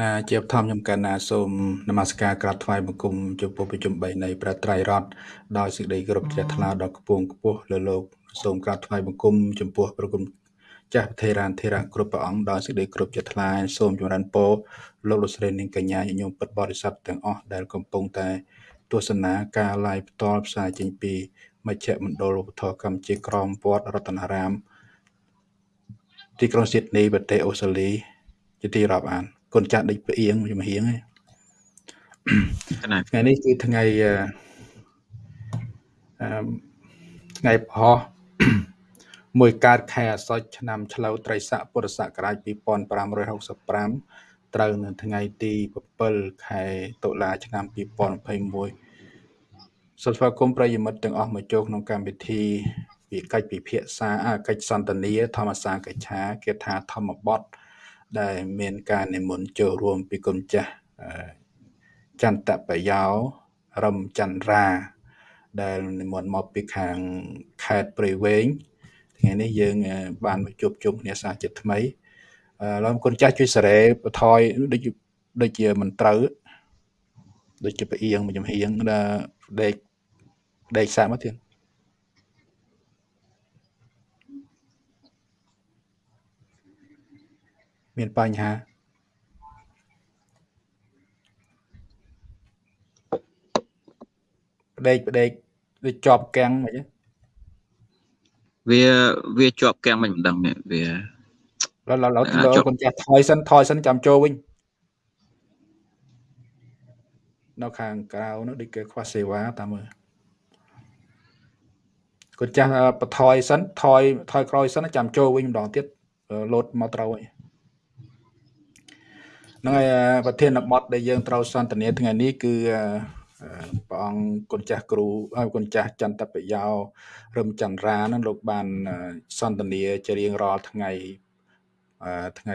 ណាជាបឋមខ្ញុំកណ្ណាសូមនមស្ការក្រាបថ្វាយបង្គំចំពោះប្រជុំ3នៃព្រះត្រៃរតន៍ដោយសេចក្តីគោរពជ្រះថ្លាដល់ខ្ពងខ្ពស់លើលោកសូមក្រាបថ្វាយបង្គំចំពោះព្រះគុណចាស់ប្រធេរានធេរៈគ្រប់ព្រះអង្គដោយសេចក្តីគោរពជ្រះថ្លាសូមចម្រើនពរលោកលោកស្រីនាងកញ្ញាញញោមពិតបរិស័ទទាំងអស់ដែលកំពុងតែទស្សនាការ live ផ្ទាល់ផ្សាយចេញពីមជ្ឈមណ្ឌលឧបធរកម្ពុជាក្រមវត្តរតនារាម ទីក្រុងស៊ីដនីប្រទេសអូស្ត្រាលីជាទីរាប់អាន កូនចាស់ដេកផ្អៀងជំហៀងថ្ងៃនេះគឺថ្ងៃអឺថ្ងៃផុសមួយកើតខែអាសត់ឆ្នាំឆ្លូវត្រីស័កពុរសករាជ2565ត្រូវនៅថ្ងៃទី7ខែតុលាឆ្នាំ2021សូមស្វាគមន៍ប្រិយមិត្តទាំងអស់មកចូលក្នុងកម្មវិធីវិកិច្ចពិភាក្សាកិច្ចសន្ទនាធម្មសាកិច្ឆាគេថាធម្មបទ ដែលមានការនិមន្តចូលរួមពីគុណចាស់ចន្ទបយោរំចន្ទរា ដែលនិមន្តមកពីខាងខេត្តព្រៃវែងថ្ងៃនេះយើងបានមកជួបជុំគ្នាសាជាថ្មីឡើយគុណចាស់ជួយសេរីបថយដូចដូចជាមិនត្រូវដូចជាផ្អៀងមួយចំហៀងដល់ដេកដេកសាក់មកទៀត មានបញ្ហាផ្ដេកផ្ដេកវាជាប់កាំងមិនវាវាជាប់កាំងមិនដឹងវាឡើយឡើយលោកគុណចាស់ថយសិនថយសិនចាំចូលវិញនៅខាងក្រៅនោះដូចគេខ្វះសេវាតាមមើលគុណចាស់បន្ថយសិនថយថយក្រោយសិនចាំចូលវិញម្ដងទៀតលោតមកត្រូវហើយ ហ្នឹងហើយប្រធានបទដែលយើងត្រូវសន្ទនាថ្ងៃនេះគឺព្រះអង្គគុណចាស់គ្រូគុណចាស់ចន្ទបយោរឹមចន្ទរានឹងលោកបានសន្ទនាជារៀងរាល់ថ្ងៃថ្ងៃ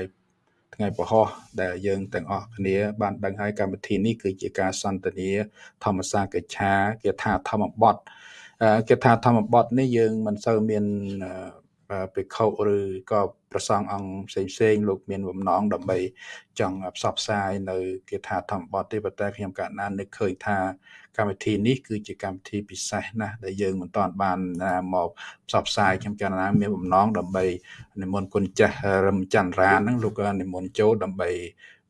ថ្ងៃពហុដែលយើងទាំងអស់គ្នា បានដឹងហើយកម្មវិធីនេះគឺជាការសន្ទនា ធម្មសាកិច្ឆាគេថាធម្មបទគេថាធម្មបទនេះយើងមិនសូវមាន ភិក្ខុឬក៏ប្រសងអង្គផ្សេងផ្សេងលោកមានបំណងដើម្បីចង់ផ្សព្វផ្សាយនៅគាថាធម្មបទទេប៉ុន្តែខ្ញុំកាលណានឹកឃើញថាកម្មវិធីនេះគឺជាកម្មវិធីពិសេសណាស់ដែលយើងមិនទាន់បានមកផ្សព្វផ្សាយខ្ញុំកាលណាមានបំណងដើម្បីនិមន្តគុណចាស់រឹមចន្ទរាហ្នឹងលោកក៏និមន្តចូលដើម្បី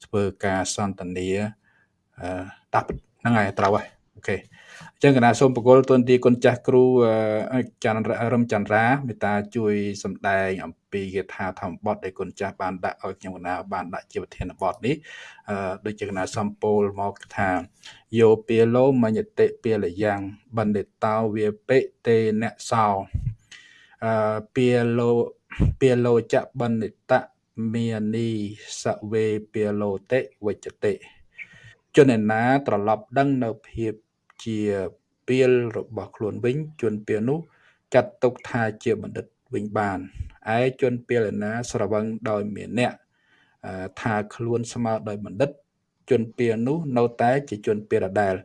ធ្វើការសន្ទនាដាក់ហ្នឹងហើយត្រូវហើយអូខេ អញ្ចឹងកណាសូមបកលទុនទីគុណចាស់គ្រូច័ន្ទរឹមចន្ទរាមេត្តាជួយសម្ដែងអំពីគាថាធម្មបទដែលគុណចាស់បានដាក់ឲ្យខ្ញុំកណាបានដាក់ជាប្រធានបទនេះអឺដូចជាកណាសំពោលមកថាយោពាលោមញ្ញតិពាលយ៉ាងបណ្ឌិតោវាបិទេអ្នកសោអឺពាលោពាលោចបណ្ឌិតមានីសវេពាលោតិវិជ្ជតិជនណាត្រឡប់ដឹងនៅភាព ជាពាលរបស់ខ្លួនវិញ ជនពាលនោះចាត់ទុកថាជាបណ្ឌិតវិញបានឯជនពាលណាស្រវឹងដោយមានអ្នកថាខ្លួនស្មើដោយបណ្ឌិត ជនពាលនោះនៅតែជាជនពាលដដែល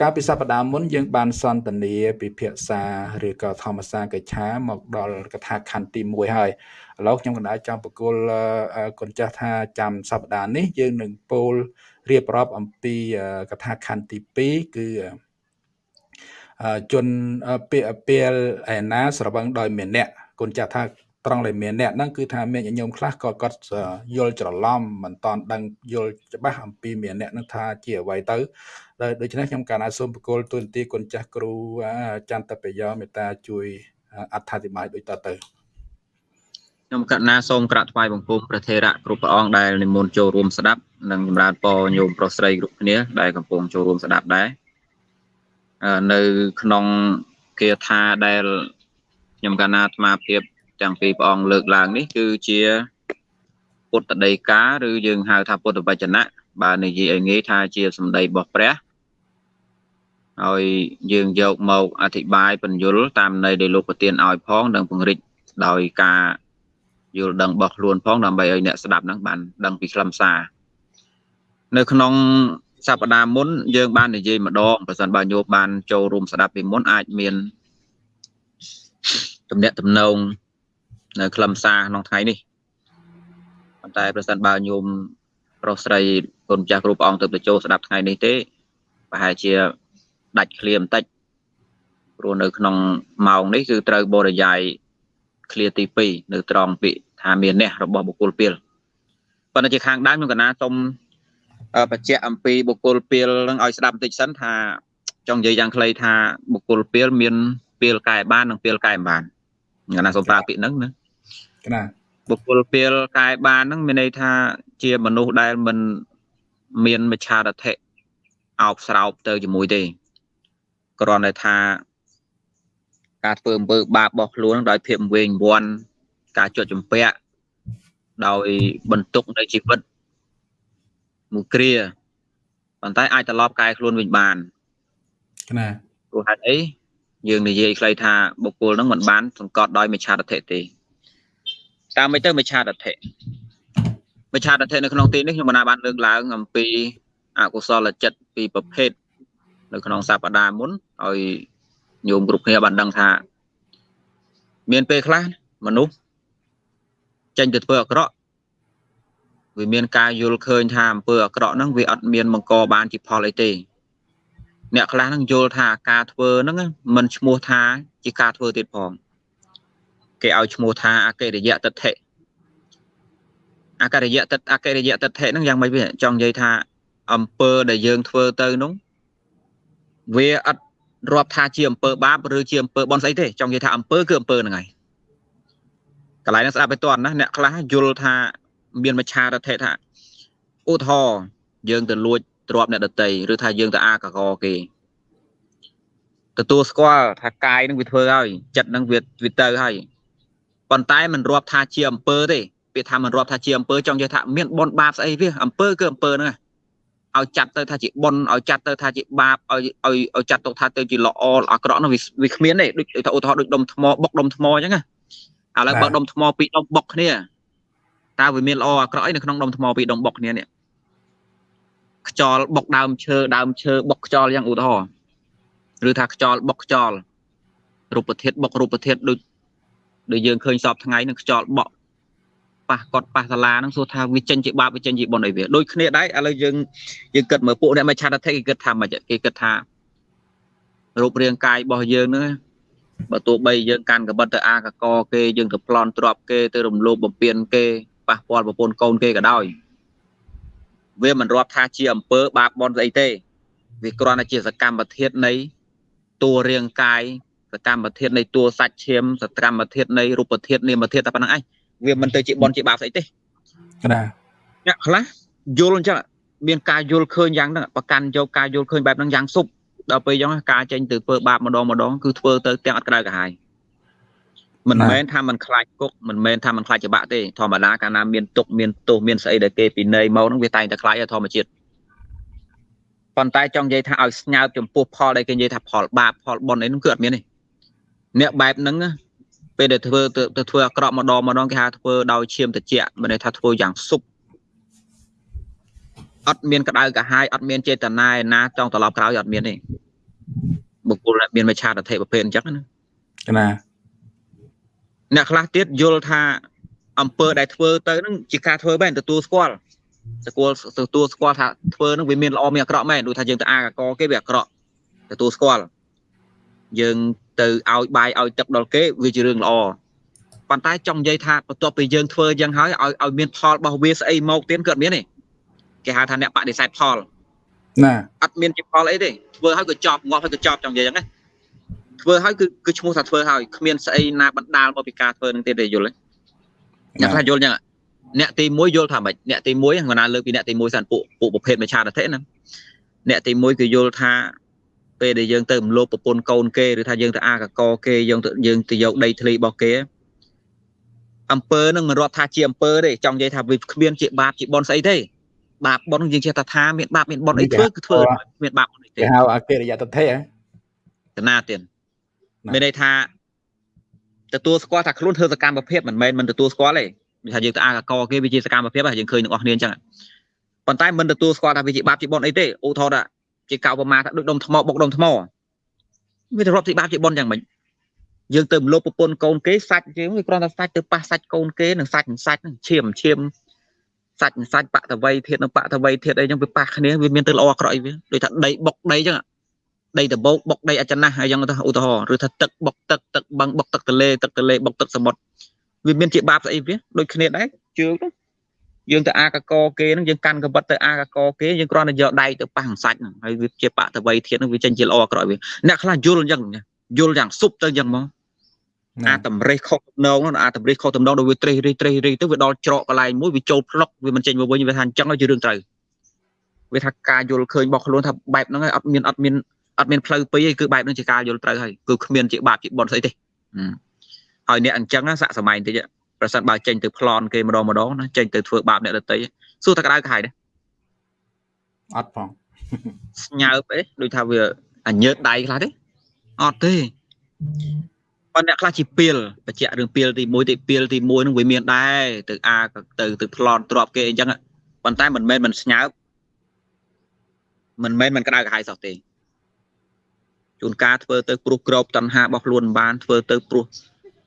កាលពីសប្តាហ៍មុនយើងបានសន្ទនាពិភាក្សាឬក៏ធម្មសាកិច្ឆាមកដល់កថាខណ្ឌទី1ហើយឥឡូវខ្ញុំកណ្ដាលចង់បកគលគុណចាស់ថាចាំសប្តាហ៍នេះយើងនឹងពោលរៀបរាប់អំពីកថាខណ្ឌទី2គឺ ជនពេលឯណាស្រវឹងដោយមានអ្នកគុណចាស់ថាត្រង់ដែលមានអ្នកហ្នឹងគឺថាមានញោមខ្លះក៏គាត់យល់ច្រឡំមិនតន់ដឹងយល់ច្បាស់អំពីមានអ្នកហ្នឹងថាជាអ្វីទៅដោយដូច្នេះខ្ញុំកាលណាសូមបកលទូនទីគុណចាស់គ្រូចន្ទបយោមេត្តាជួយអត្ថាធិប្បាយដូចតទៅខ្ញុំកណាសូមក្រាបថ្វាយបង្គំព្រះថេរៈគ្រប់ព្រះអង្គដែលនិមន្តចូលរួមស្ដាប់និងចម្រើនពរញោមប្រុសស្រីគ្រប់គ្នាដែលកំពុងចូលរួមស្ដាប់ដែរ នៅក្នុងគាថាដែលខ្ញុំកណាអាត្មាភាពទាំងពីរព្រះអង្គលើកឡើងនេះគឺជាពុទ្ធដីកាឬយើងហៅថាពុទ្ធវចនៈបើនិយាយឲ្យងាយថាជាសម្ដីរបស់ព្រះហើយយើងយកមកអធិប្បាយបញ្យលតាមន័យដែលលោកប្រទានឲ្យផងនិងពង្រីកដោយការយល់ដឹងរបស់ខ្លួនផងដើម្បីឲ្យអ្នកស្ដាប់ហ្នឹងបានដឹងពីខ្លឹមសារនៅក្នុង សប្តាហ៍មុនយើងបាននិយាយម្ដងប្រសិនបើញោមបានចូលរួមស្ដាប់ពីមុនអាចមានទំនាក់ទំនងនៅខ្លឹមសារក្នុងថ្ងៃនេះប៉ុន្តែប្រសិនបើញោមប្រុសស្រីគុណចាស់គ្រូព្រះអង្គទៅទៅចូលស្ដាប់ថ្ងៃនេះទេប្រហែលជាដាច់ឃ្លាបន្តិចព្រោះនៅក្នុងម៉ោងនេះគឺត្រូវបរិយាយឃ្លាទី2នៅត្រង់ពាក្យថាមានអ្នករបស់បុគ្គលពីលប៉ុន្តែជាខាងដើមខ្ញុំកណាសូម បញ្ជាក់អំពីបុគ្គលពីលនឹងឲ្យស្ដាប់បន្តិចសិនថាចង់និយាយយ៉ាងខ្លីថាបុគ្គលពីលមានពីលកែបាននិងពីលកែមិនបានកណាសូមប្រើពាក្យហ្នឹងណាកណាបុគ្គលពីលកែបានហ្នឹងមានន័យថាជាមនុស្សដែលមិនមានមច្ឆារថៈអោបស្រោបទៅជាមួយទេគ្រាន់តែថាការធ្វើអំពើបាបរបស់ខ្លួនដោយភាពវែងវាន់ការជត់ចម្ពាក់ដោយបន្ទុកនៃជីវិត មួយគ្រាប៉ុន្តែអាចត្រឡប់កែខ្លួនវិញបានណាព្រោះហេតុអីយើងនិយាយខ្លីថាបុគ្គលនឹងមិនបានសង្កត់ដោយមិច្ឆាទិដ្ឋិទេតាមមិនទៅមិច្ឆាទិដ្ឋិមិច្ឆាទិដ្ឋិនៅក្នុងទីនេះខ្ញុំបណ្ណាបានលើកឡើងអំពីអកុសលចិត្តពីរប្រភេទនៅក្នុងសព្ទាមុនឲ្យញោមគ្រប់គ្នាបានដឹងថា មានពេលខ្លះមនុស្សចេញទៅធ្វើអាក្រក់ វាមានការយល់ឃើញថាអំពើអាក្រក់ហ្នឹងវាអត់មានបង្កបានជាផលអីទេអ្នកខ្លះហ្នឹងយល់ថាការធ្វើហ្នឹងមិនឈ្មោះថាជាការធ្វើទៀតផងគេឲ្យឈ្មោះថាអកិរិយតិដ្ឋិអកិរិយតិអកិរិយតិដ្ឋិហ្នឹងយ៉ាងម៉េចវាចង់និយាយថាអំពើដែលយើងធ្វើទៅនោះវាអត់រាប់ថាជាអំពើបាបឬជាអំពើបន់ស្អីទេចង់និយាយថាអំពើគឺអំពើហ្នឹងហើយកន្លែងហ្នឹងស្ដាប់ទៅតន់ណាអ្នកខ្លះយល់ថា មានមច្ឆារថេថាឧទាហរណ៍យើងទៅលួចទ្រព្យអ្នកដតីឬថាយើងទៅអាកកគេទទួលស្គាល់ថាកាយនឹងវាធ្វើហើយចិត្តនឹងវាវាទៅហើយប៉ុន្តែมันរាប់ថាជាអំពើទេពាក្យថាมันរាប់ថាជាអំពើចង់និយាយថាមានបនបាបស្អីវាអំពើគឺអំពើហ្នឹងឲ្យចាត់ទៅថាជាបនឲ្យចាត់ទៅថាជាបាបឲ្យឲ្យឲ្យចាត់ទុកថាទៅជាល្អអាក្រក់នោះវាគ្មានទេដូចថាឧទាហរណ៍ដូចដុំថ្មបុកដុំថ្មអញ្ចឹងណាឥឡូវបើដុំថ្មពីរដុំបុកគ្នា តើវាមានល្អអាក្រក់អីនៅក្នុងដុំថ្មពីរដុំបុកគ្នានេះខ្យល់បុកដើមឈើដើមឈើបុកខ្យល់យ៉ាងឧទាហរណ៍ឬថាខ្យល់បុកខ្យល់រូបធាតុបុករូបធាតុដូចដូចយើងឃើញសពថ្ងៃនឹងខ្យល់បក់ប៉ះកត់ប៉ះសាលាហ្នឹងសួរថាវាចេញជាបាបវាចេញជាបុណ្យអីវាដូចគ្នាដែរឥឡូវយើងយើងគិតមើលពួកអ្នកមិនឆាតទេគេគិតថាម៉េចគេគិតថារូបរាងកាយរបស់យើងហ្នឹងបើទោះបីយើងកាន់កបិតទៅអាកកគេយើងទៅប្លន់ទ្របគេទៅរំលោភបំពានគេ ប៉ះពាល់ប្រពន្ធកូនគេក៏ដោយវាមិនរាប់ថាជាអំពើបាបបន់ស្អីទេវាគ្រាន់តែជាសកម្មភាពនៃតួរាងកាយសកម្មភាពនៃតួសាច់ឈាមសកម្មភាពនៃរូបធាតុនាមធាតុតែប៉ុណ្្នឹងឯងវាមិនទៅជាបន់ជាបាបស្អីទេណាអ្នកខ្លះយល់អញ្ចឹងមានការយល់ឃើញយ៉ាងហ្នឹងប្រកាន់យកការយល់ឃើញបែបហ្នឹងយ៉ាងសុបដល់ពេលអញ្ចឹងការចេញទៅធ្វើបាបម្ដងម្ដងគឺធ្វើទៅទាំងអត់ក្តៅក្រហាយ មិនមែនថាมันខ្លាចគុកមិនមែនថាมันខ្លាចច្បាក់ទេធម្មតាកាលណាមានទុកមានទោសមានស្អីដែលគេពីនៃមកហ្នឹងវាតែងតែខ្លាចធម្មជាតិប៉ុន្តែចង់និយាយថាឲ្យស្ញើបចំពោះផលដែលគេនិយាយថាផលបាបផលបុណ្យអីហ្នឹងគឺអត់មានទេអ្នកបែបហ្នឹងពេលដែលធ្វើទៅធ្វើអាក្រក់ម្ដងម្ដងគេហៅធ្វើដោយឈាមត្រជាក់មិនន័យថាធ្វើយ៉ាងសុបអត់មានក្តៅកាហាយអត់មានចេតនាឯណាចង់ត្រឡប់ក្រោយអត់មានទេបុគ្គលដែលមានមច្ឆាតធិប្រភេទអញ្ចឹងណាណា អ្នកខ្លះទៀតយល់ថាអំពើដែលធ្វើទៅនឹងជាការធ្វើមែនទទួលស្គាល់ស្គាល់ទទួលស្គាល់ថាធ្វើនឹងវាមានល្អមានអាក្រក់មែនដូចថាយើងទៅអាកកគេវាអាក្រក់ទទួលស្គាល់យើងទៅឲ្យបាយឲ្យទឹកដល់គេវាជារឿងល្អប៉ុន្តែចង់និយាយថាបន្ទាប់ពីយើងធ្វើយ៉ាងហើយឲ្យឲ្យមានផលរបស់វាស្អីមកទៀតគឺអត់មានទេគេហៅថាអ្នកបដិសេធផលណាអត់មានជាផលអីទេធ្វើឲ្យក៏ចប់ងាប់ឲ្យក៏ចប់ចង់និយាយហ្នឹងណា ធ្វើឲ្យគឺគឺឈ្មោះថាធ្វើឲ្យគ្មានស្អីណាបណ្ដាលមកពីការធ្វើនឹងទៀតទេយល់ទេអ្នកខ្លះយល់ចឹងអ្នកទី1យល់ថាម៉េចអ្នកទី1គាត់ណាលើកពីអ្នកទី1សិនពួកពួកប្រភេទមច្ឆាតតិណាអ្នកទី1គឺយល់ថាពេលដែលយើងទៅរំលោភប្រពន្ធកូនគេឬថាយើងទៅអាកកគេយើងទៅយើងទៅយកដីធ្លីរបស់គេអំពើនឹងមិនរាប់ថាជាអំពើទេចង់និយាយថាវាគ្មានជាបាបជាបនស្អីទេបាបបនយើងចេះតែថាមានបាបមានបនអីធ្វើគឺធ្វើមានបាបអីទេគេហៅអកិរិយតថេហ៎កណាទៀត មានន័យថាទទួលស្គាល់ថាខ្លួនធ្វើសកម្មភាពមិនមែនមិនទទួលស្គាល់ទេថាយើងទៅអាកកគេវាជាសកម្មភាពហ្នឹងយើងឃើញទាំងអស់គ្នាអញ្ចឹងប៉ុន្តែមិនទទួលស្គាល់ថាវាជាបាបជាបុណ្យអីទេឧទាហរណ៍ថាជាកៅប្រមាថាដូចដុំថ្មបុកដុំថ្មវាទៅរាប់ជាបាបជាបុណ្យយ៉ាងម៉េចយើងទៅមលុបប្រពន្ធកូនគេសាច់យើងវាគ្រាន់តែសាច់ទៅប៉ះសាច់កូនគេនឹងសាច់នឹងសាច់នឹងឈាមឈាមសាច់សាច់បតវ័យធាតនិងបតវ័យធាតអីចឹងវាប៉ះគ្នាវាមានទៅល្អអាក្រក់អីវាដូចថាដីបុកដីចឹង ដីដបោកបុកដីអចណាស់អីចឹងទៅឧទាហរណ៍ឬថាទឹកបុកទឹកទឹកបឹងបុកទឹកទលេទឹកទលេបុកទឹកសមុទ្រវាមានជាបាបស្អីវាដូចគ្នាដែរជើងយើងទៅអាកកគេហ្នឹងយើងកាន់កបិតទៅអាកកគេយើងគ្រាន់តែយកដៃទៅប៉ះសាច់ហ្នឹងហើយវាជាបតវ័យធាតហ្នឹងវាចេញជាល្អអាក្រក់វាអ្នកខ្លះយល់អញ្ចឹងយល់យ៉ាងសុបទៅអញ្ចឹងមកអាតម្រេះខុសទំនងអាតម្រេះខុសទំនងដោយវាត្រេះរិះត្រេះរិះទៅវាដល់ច្រកកន្លែងមួយវាចូលផ្លុកវាមិនចេញមកវិញវាថាអញ្ចឹងជារឿងត្រូវវាថាការយល់ឃើញរបស់ខ្លួនថាបែបហ្នឹងហើយអត់មានអត់មាន អត់មានផ្លូវពីរឯងគឺបែបហ្នឹងជាការយល់ត្រូវហើយគឺគ្មានជាបាបជាបន់ស្អីទេហើយអ្នកអញ្ចឹងសាក់សម័យបន្តិចប្រសិនបើចេញទៅប្លន់គេម្ដងម្ដងណាចេញទៅធ្វើបាបអ្នកដទៃសួរតែក្តៅក្រហាយដែរអត់ផងស្ញើបអីដូចថាវាអញើតដៃខ្លះទេអត់ទេប៉ុន្តែអ្នកខ្លះជាពីលបច្ចៈរឿងពីលទី1ទីពីលទី1នឹងវាមានដែរទៅអាទៅទៅប្លន់ទ្របគេអញ្ចឹងប៉ុន្តែមិនមែនមិនស្ញើបមិនមែនមិនក្តៅក្រហាយសោះទេ ជួនកាលធ្វើទៅព្រោះក្របតណ្ហារបស់ខ្លួនបានធ្វើទៅព្រោះ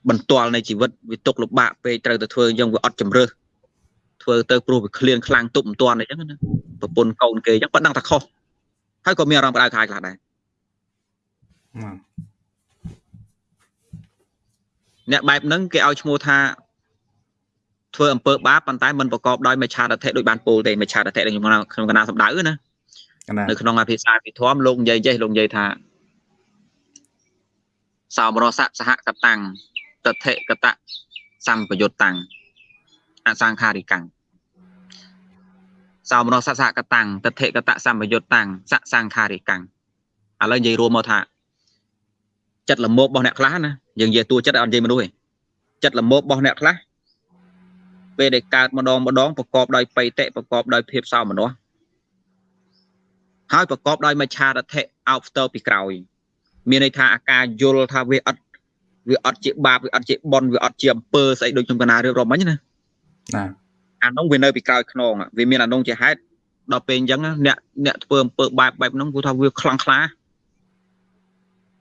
បន្ទាល់នៃជីវិតវាទុកលំបាកពេកត្រូវតែធ្វើអញ្ចឹងវាអត់ជំរឿសធ្វើទៅព្រោះវាឃ្លានខ្លាំងទប់មិនទាន់អញ្ចឹងណាប្រពន្ធកូនគេអញ្ចឹងប៉ណ្ណឹងតែខុសហើយក៏មានអារម្មណ៍ផ្ដៅខាយខ្លះដែរអ្នកបែបហ្នឹងគេឲ្យឈ្មោះថាធ្វើអំពើបាបប៉ុន្តែមិនប្រកបដោយមច្ឆាតធិដូចបានពោលទេមច្ឆាតធិក្នុងក្នុងកណាសម្ដៅណានៅក្នុងអភិសាភិធម្មលោកនិយាយចេះលោកនិយាយថា សោមរសៈសហកតាំងតថេកតៈសម្បយុតតាំងអសង្ខារិកាំងសោមរសៈសហកតាំងតថេកតៈសម្បយុតតាំងសសង្ខារិកាំងឥឡូវនិយាយរួមមកថាចិត្តលមោបរបស់អ្នកខ្លះណាយើងនិយាយតួចិត្តអត់និយាយមនុស្សទេចិត្តលមោបរបស់អ្នកខ្លះពេលដែលកើតម្ដងម្ដងប្រកបដោយបៃតិប្រកបដោយភាពសោមនស្សហើយប្រកបដោយមច្ឆារថៈអោបផ្ទើពីក្រោយ មានន័យថាអាការយល់ថាវាអត់វាអត់ជាបាបវាអត់ជាបនវាអត់ជាអំពើស្អីដូចខ្ញុំកណារៀបរាប់មិញណាណាអានោះវានៅពីក្រោយខ្នងវាមានអានោះជាហេតុដល់ពេលអញ្ចឹងអ្នកអ្នកធ្វើអំពើបែបបែបហ្នឹងគឺថាវាខ្លាំងខ្លា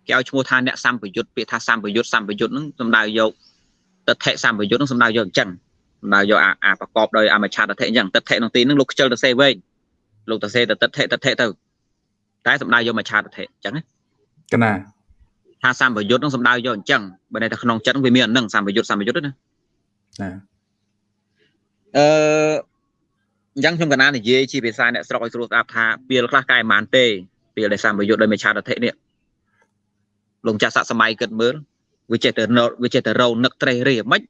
គេឲ្យឈ្មោះថាអ្នកសម្បយុទ្ធពាក្យថាសម្បយុទ្ធសម្បយុទ្ធហ្នឹងសំដៅយកតថេសម្បយុទ្ធហ្នឹងសំដៅយកអញ្ចឹងសំដៅយកអាអាប្រកបដោយអមច្ឆតថេអញ្ចឹងតថេក្នុងទីហ្នឹងលោកខ្ជិលទៅសេវែងលោកទៅសេទៅតថេតថេទៅតែសំដៅយកមច្ឆតថេអញ្ចឹងណា កណាថាសម្បយុទ្ធនឹងសំដៅយកអញ្ចឹងបើតែក្នុងចិត្តវាមានអានឹងសម្បយុទ្ធសម្បយុទ្ធណាណាអឺអញ្ចឹងខ្ញុំកណានិយាយជាភាសាអ្នកស្រុកឲ្យស្រួលស្ដាប់ថាពេលខ្លះកែមិនទេពេលដែលសម្បយុទ្ធដោយមេឆាតធិនេះលោកចាស់ស័កសម័យគិតមើលវាចេះតែវាចេះតែរោនឹកត្រេះរិះមិន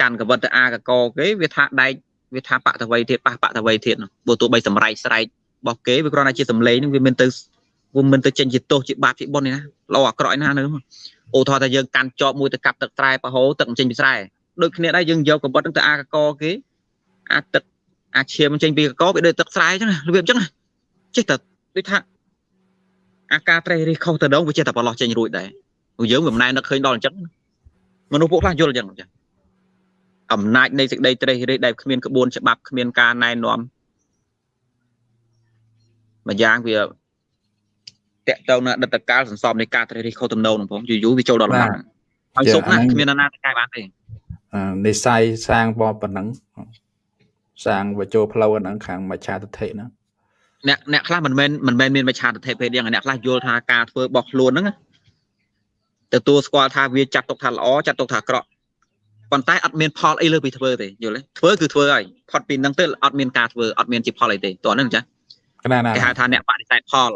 កាន់កវិតទៅអាកកគេវាថាដែកវាថាបតវ័យទៀតប៉ះបតវ័យទៀតបើទោះបីសម្រែកស្រែករបស់គេវាគ្រាន់តែជាសម្លេងនឹងវាមានទៅ វាមិនទៅចេញជាទោសជាបាបជាបុណ្យនេះណាល្អអាក្រក់ណានៅអូថោថាយើងកាន់ជាប់មួយទៅកាប់ទឹកស្រែប្រហូរទឹកមិនចេញពីស្រែដូចគ្នាដែរយើងយកកបិតទៅអាកកគេអាទឹកអាឈាមចេញពីកកវាដូចទឹកស្រែអញ្ចឹងរបៀបអញ្ចឹងចេះតែដូចថាអាការត្រេះរិះខុសទៅដងវាចេះតែប្រឡោះចេញរួចដែរយើងមិនណែនឹកឃើញដល់អញ្ចឹងមនុស្សពួកខ្លះយល់អញ្ចឹងចាអំណាចនៃសេចក្តីត្រេះរិះដែលគ្មានក្បួនច្បាប់គ្មានការណែនាំម្យ៉ាងវា តកតទៅនឹងអតីតកាលសន្សំនៃការត្រេះរិះខុសទំនោរនឹងផងយូរយូរវាចូលដល់លំបាកហើយសុខណាស់គ្មានណាទៅកែបានទេនិស័យសាងបបប៉ុណ្ណឹងសាងវចូលផ្លូវហ្នឹងខាងមច្ឆាទិដ្ឋិហ្នឹងអ្នកអ្នកខ្លះមិនមែនមិនមែនមានមច្ឆាទិដ្ឋិពេកយ៉ាងអ្នកខ្លះយល់ថាការធ្វើរបស់ខ្លួនហ្នឹងទទួលស្គាល់ថាវាចាត់ទុកថាល្អចាត់ទុកថាអាក្រក់ប៉ុន្តែអត់មានផលអីលើពីធ្វើទេយល់ទេធ្វើគឺធ្វើហើយផុតពីហ្នឹងទៅអត់មានការធ្វើអត់មានជាផលអីទេតោះហ្នឹងចាគេហៅថាអ្នកបដិសេធផល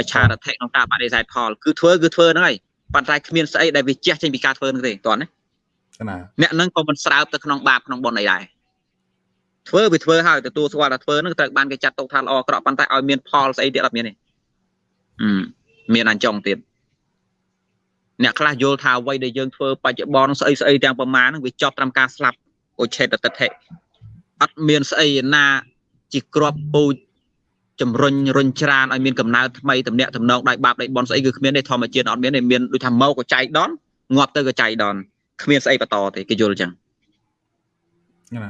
មច្ឆារថិក្នុងការបដិសេធផលគឺធ្វើគឺធ្វើហ្នឹងហើយប៉ុន្តែគ្មានស្អីដែលវាជះចេញពីការធ្វើហ្នឹងទេតោះណាអ្នកហ្នឹងក៏មិនស្រើបទៅក្នុងបាបក្នុងបុណ្យអីដែរធ្វើវាធ្វើហើយទទួលស្គាល់ថាធ្វើហ្នឹងត្រូវបានគេចាត់ទុកថាល្អអាក្រក់ប៉ុន្តែឲ្យមានផលស្អីទៀតអត់មានទេមានអញ្ចឹងទៀតអ្នកខ្លះយល់ថាអ្វីដែលយើងធ្វើបច្ចុប្បន្នស្អីស្អីទាំងប្រមាណហ្នឹងវាចប់ត្រឹមការស្លាប់អូឆេតតតិអត់មានស្អីណាជាក្របពូជ ជំរុញរុញច្រានឲ្យមានកំណើតថ្មីតំណាក់តំណងដៃបាបដៃបនស្អីគឺគ្មានទេធម្មជាតិអត់មានទេមានដូចថាមកក៏ចៃដនងាប់ទៅក៏ចៃដនគ្មានស្អីបន្តទេគេយល់ចឹងណា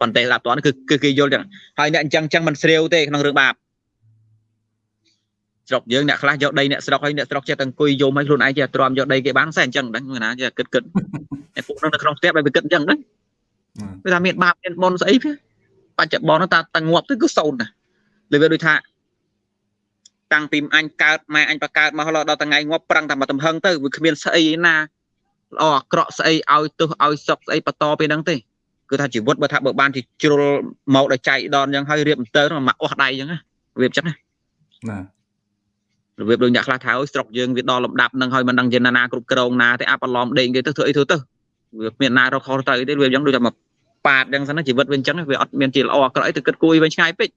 ប៉ុន្តែស្ដាប់តន់គឺគឺគេយល់ចឹងហើយអ្នកអញ្ចឹងចឹងមិនស្រាវទេក្នុងរឿងបាបស្រុកយើងអ្នកខ្លះយកដីអ្នកស្រុកហើយអ្នកស្រុកចេះតែអង្គុយយំឲ្យខ្លួនឯងចេះទ្រាំយកដីគេបានសែអញ្ចឹងដឹងណាចេះគិតគិតតែពួកនោះនៅក្នុងផ្ទះបែបគិតអញ្ចឹងដឹងវាថាមានបាបមានបុណ្យស្អីវាបច្ចុប្បន្នតាតាងាប់ទៅគឺសូន្យណា លើវាដូចថាតាំងពីអញកើតម៉ែអញបកើតមកដល់ថ្ងៃងាប់ប្រឹងតែមកទំហឹងទៅវាគ្មានស្អីណាល្អអាក្រក់ស្អីឲ្យទោសឲ្យសុកស្អីបន្តពីហ្នឹងទេគឺថាជីវិតបើថាបើបានជាជ្រុលមកដល់ចៃដនអញ្ចឹងហើយរៀបទៅមកអស់ដៃអញ្ចឹងណារបៀបអញ្ចឹងណាណារបៀបដូចអ្នកខ្លះថាអើយស្រុកយើងវាដល់លំដាប់នឹងហើយមិនដឹងជាណាគ្រប់គ្រងណាទេអាបន្លំដេញគេទៅធ្វើអីធ្វើទៅវាគ្មានណារកខុសទៅទេវាអញ្ចឹងដូចតែមកប៉ាតអញ្ចឹងសិនជីវិតវាអញ្ចឹងវាអត់មានជាល្អអាក្រក់អីទៅគិតគួរវិញឆ្ងាយពេក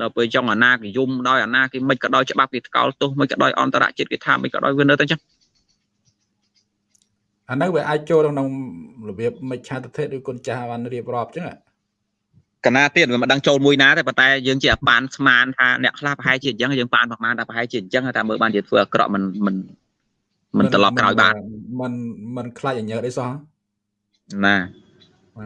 ដល់ពេលចង់អាណាគេយំដោយអាណាគេមិនក៏ដោយច្បាប់គេថ្កោលទោសមិនក៏ដោយអន្តរជាតិគេថាមិនក៏ដោយវានៅតែអញ្ចឹងអានោះវាអាចចូលក្នុងរបៀបមិច្ឆាទិដ្ឋិឬគុណចាស់បានរៀបរាប់អញ្ចឹងកណាទៀតវាមិនដឹងចូលមួយណាទេប៉ុន្តែយើងជាប៉ានស្មានថាអ្នកខ្លះប្រហែលជាអញ្ចឹងយើងប៉ានប្រហែលតែប្រហែលជាអញ្ចឹងតែមើលបានជាធ្វើអាក្រក់មិនមិនមិនត្រឡប់ក្រោយបានមិនមិនខ្លាចអញ្ញើអីសោះណាប្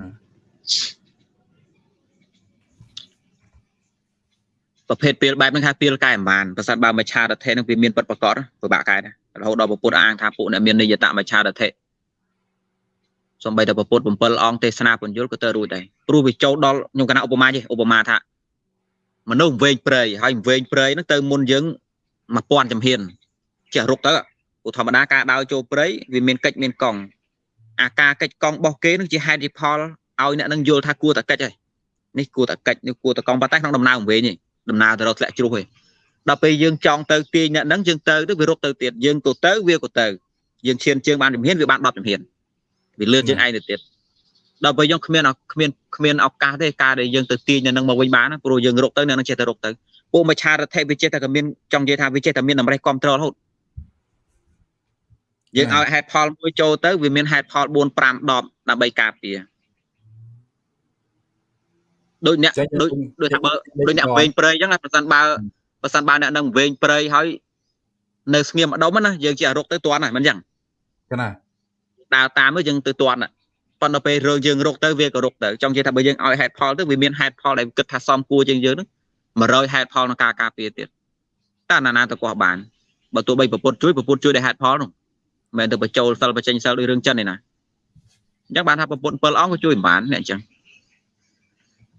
រភេទពេលបែបហ្នឹងថាពេលកែមិនបានប្រសិនបើមច្ឆារថេនឹងវាមានពិតប្រកបពិបាកកែដែររហូតដល់ពុទ្ធអាងថាពួកអ្នកមាននិយតមច្ឆារថេសំបីតែពុទ្ធ7អង្គទេសនាពញ្ញុលក៏ទៅរួចដែរព្រោះវាចូលដល់ខ្ញុំកណាឧបមាទេឧបមាថាមនុស្សវែងព្រៃហើយវែងព្រៃហ្នឹងទៅមុនយើង1000ចំហៀនចេះរុកទៅព្រោះធម្មតាការដើរចូលព្រៃវាមានកិច្ចមានកង់អាការកិច្ចកង់របស់គេនឹងជាហេតុផលឲ្យអ្នកនឹងយល់ថាគួរតែកិច្ចហើយនេះគួរតែកិច្ចនេះគួរតែកង់ប៉ុន្តែក្នុងដំណើរវិញនេះ ដំណើរទៅរកធ្លាក់ជ្រុះឯងដល់ពេលយើងចង់ទៅទាញអ្នកហ្នឹងយើងទៅទៅវារត់ទៅទៀតយើងក៏ទៅវាក៏ទៅយើងឈានជើងបានជំហានវាបាន10ជំហានវាលឿនជាងឯងទៅទៀតដល់ពេលយើងគ្មានគ្មានគ្មានឱកាសទេការដែលយើងទៅទាញនៅនឹងមកវិញបានព្រោះយើងរកទៅនៅនឹងចេះតែរកទៅពួកមច្ឆារដ្ឋិវាចេះតែក៏មានចង់និយាយថាវាចេះតែមានតម្រេះគ្រប់ត្ររហូតយើងឲ្យហេតុផលមួយចូលទៅវាមានហេតុផល4 5 10ដើម្បីការពារ ដូចអ្នកដូចដូចថាបើដូចអ្នកវែងព្រៃអញ្ចឹងប្រសិនបើប្រសិនបើអ្នកនឹងវែងព្រៃហើយនៅស្ងៀមម្ដុំណាយើងជារកទៅទាន់ហើយមិនអញ្ចឹងណាដើរតាមទៅយើងទៅទាន់ប៉ុន្តែពេលរឿងយើងរកទៅវាក៏រកទៅចង់និយាយថាបើយើងឲ្យហេតុផលទៅវាមានហេតុផលដែលគិតថាសមគួរជាងយើងហ្នឹង100ហេតុផលក្នុងការការពារទៀតតើណាណាទៅកោះបានបើទោះបីប្រពុតជួយប្រពុតជួយដោយហេតុផលនោះមិនមែនទៅបញ្ចូលសិលបញ្ចេញសិលដោយរឿងចិនទេណាអញ្ចឹងបានថាប្រពុត7អង្គក៏ជួយមិនបានអ្នកអញ្ចឹង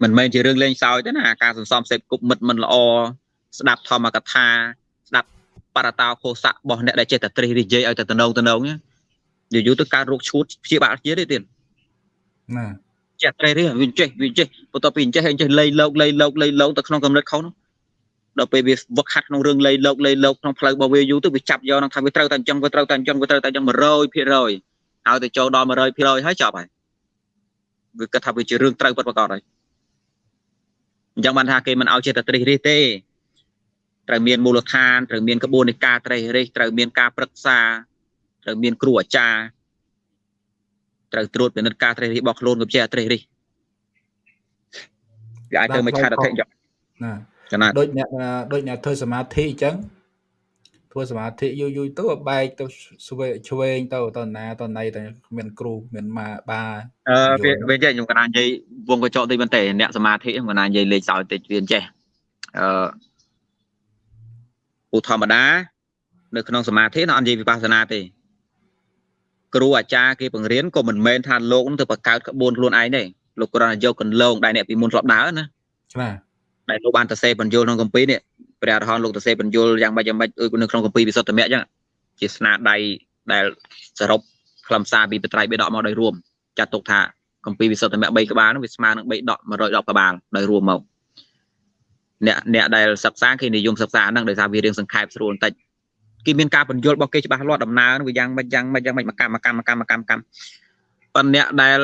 មិនមែនជារឿងលេងសើចទេណាការសន្សំសេពគប់មិត្តមិនល្អស្ដាប់ធម្មកថាស្ដាប់បរតោខោសៈរបស់អ្នកដែលចេះតែត្រិះរិះនិយាយឲ្យតែតំណងតំណងយូរយូរទៅកើតរោគឈួតព្យាបាលជាទេទៀតណាចេះត្រេះរិះវាចេះវាចេះបន្ទាប់ពីចេះចេះលៃលោកលៃលោកលៃលោកទៅក្នុងកម្រិតខុសនោះដល់ពេលវាវឹកហាត់ក្នុងរឿងលៃលោកលៃលោកក្នុងផ្លូវរបស់វាយូរទៅវាចាប់យកនឹងថាវាត្រូវតែអញ្ចឹងវាត្រូវតែអញ្ចឹងវាត្រូវតែអញ្ចឹង100%ហើយទៅចូលដល់100%ហើយចប់ហើយវាគិតថាវាជារឿងត្រូវពិតប្រាកដហើយ អញ្ចឹងបានថាគេមិនឲ្យចេះតែត្រិះរិះទេត្រូវមានមូលដ្ឋានត្រូវមានក្បួននៃការត្រិះរិះត្រូវមានការប្រឹក្សាត្រូវមានគ្រូអាចារ្យត្រូវត្រួតពិនិត្យការត្រិះរិះរបស់ខ្លួនក៏ជាត្រិះរិះវាអាចទៅមកឆាតអធិយកណាដូចអ្នកដូចអ្នកធ្វើសមាធិអញ្ចឹង ធ្វើសមាធិយូរយូរទៅបែកទៅស្វែឆ្វេងទៅតណាតណៃតែមានគ្រូមានម៉ាបាអឺវាវិញចេះខ្ញុំកណានិយាយវងកញ្ចក់តិចមែនតើអ្នកសមាធិខ្ញុំកណានិយាយលេខសោយតិចវាចេះអឺឧធម្មតានៅក្នុងសមាធិ nó អត់និយាយវិបស្សនាទេគ្រូអាចារ្យគេបង្រៀនក៏មិនមែនថាលោកនឹងទៅបង្កើតក្បួនខ្លួនឯងទេលោកគ្រាន់តែយកកន្លងដែលអ្នកពីមុនធ្លាប់ដើរណាបាទដែលលោកបានទៅសេបញ្យលក្នុងកម្ពីនេះ ព្រះអរហន្តលោកទៅសេបញ្យលយ៉ាងម៉េចយ៉ាងម៉េចដូចនៅក្នុងកម្ពីវិសុទ្ធមគ្គអញ្ចឹងជាស្នាដៃដែលសរុបខ្លឹមសារពីបត្រៃបេដកមកដោយរួមចាត់ទុកថាកម្ពីវិសុទ្ធមគ្គ3ក្បាលនោះវាស្មើនឹង3ដក110ក្បាលដោយរួមមកអ្នកអ្នកដែលសិក្សាគេនិយមសិក្សាហ្នឹងដោយសារវារៀងសង្ខេបស្រួលបន្តិចគេមានការបញ្យល់របស់គេច្បាស់លាស់ដំណើរវាយ៉ាងម៉េចយ៉ាងម៉េចយ៉ាងម៉េចមកកម្មកម្មកម្មកម្មកម្មប៉ុន្តែអ្នកដែល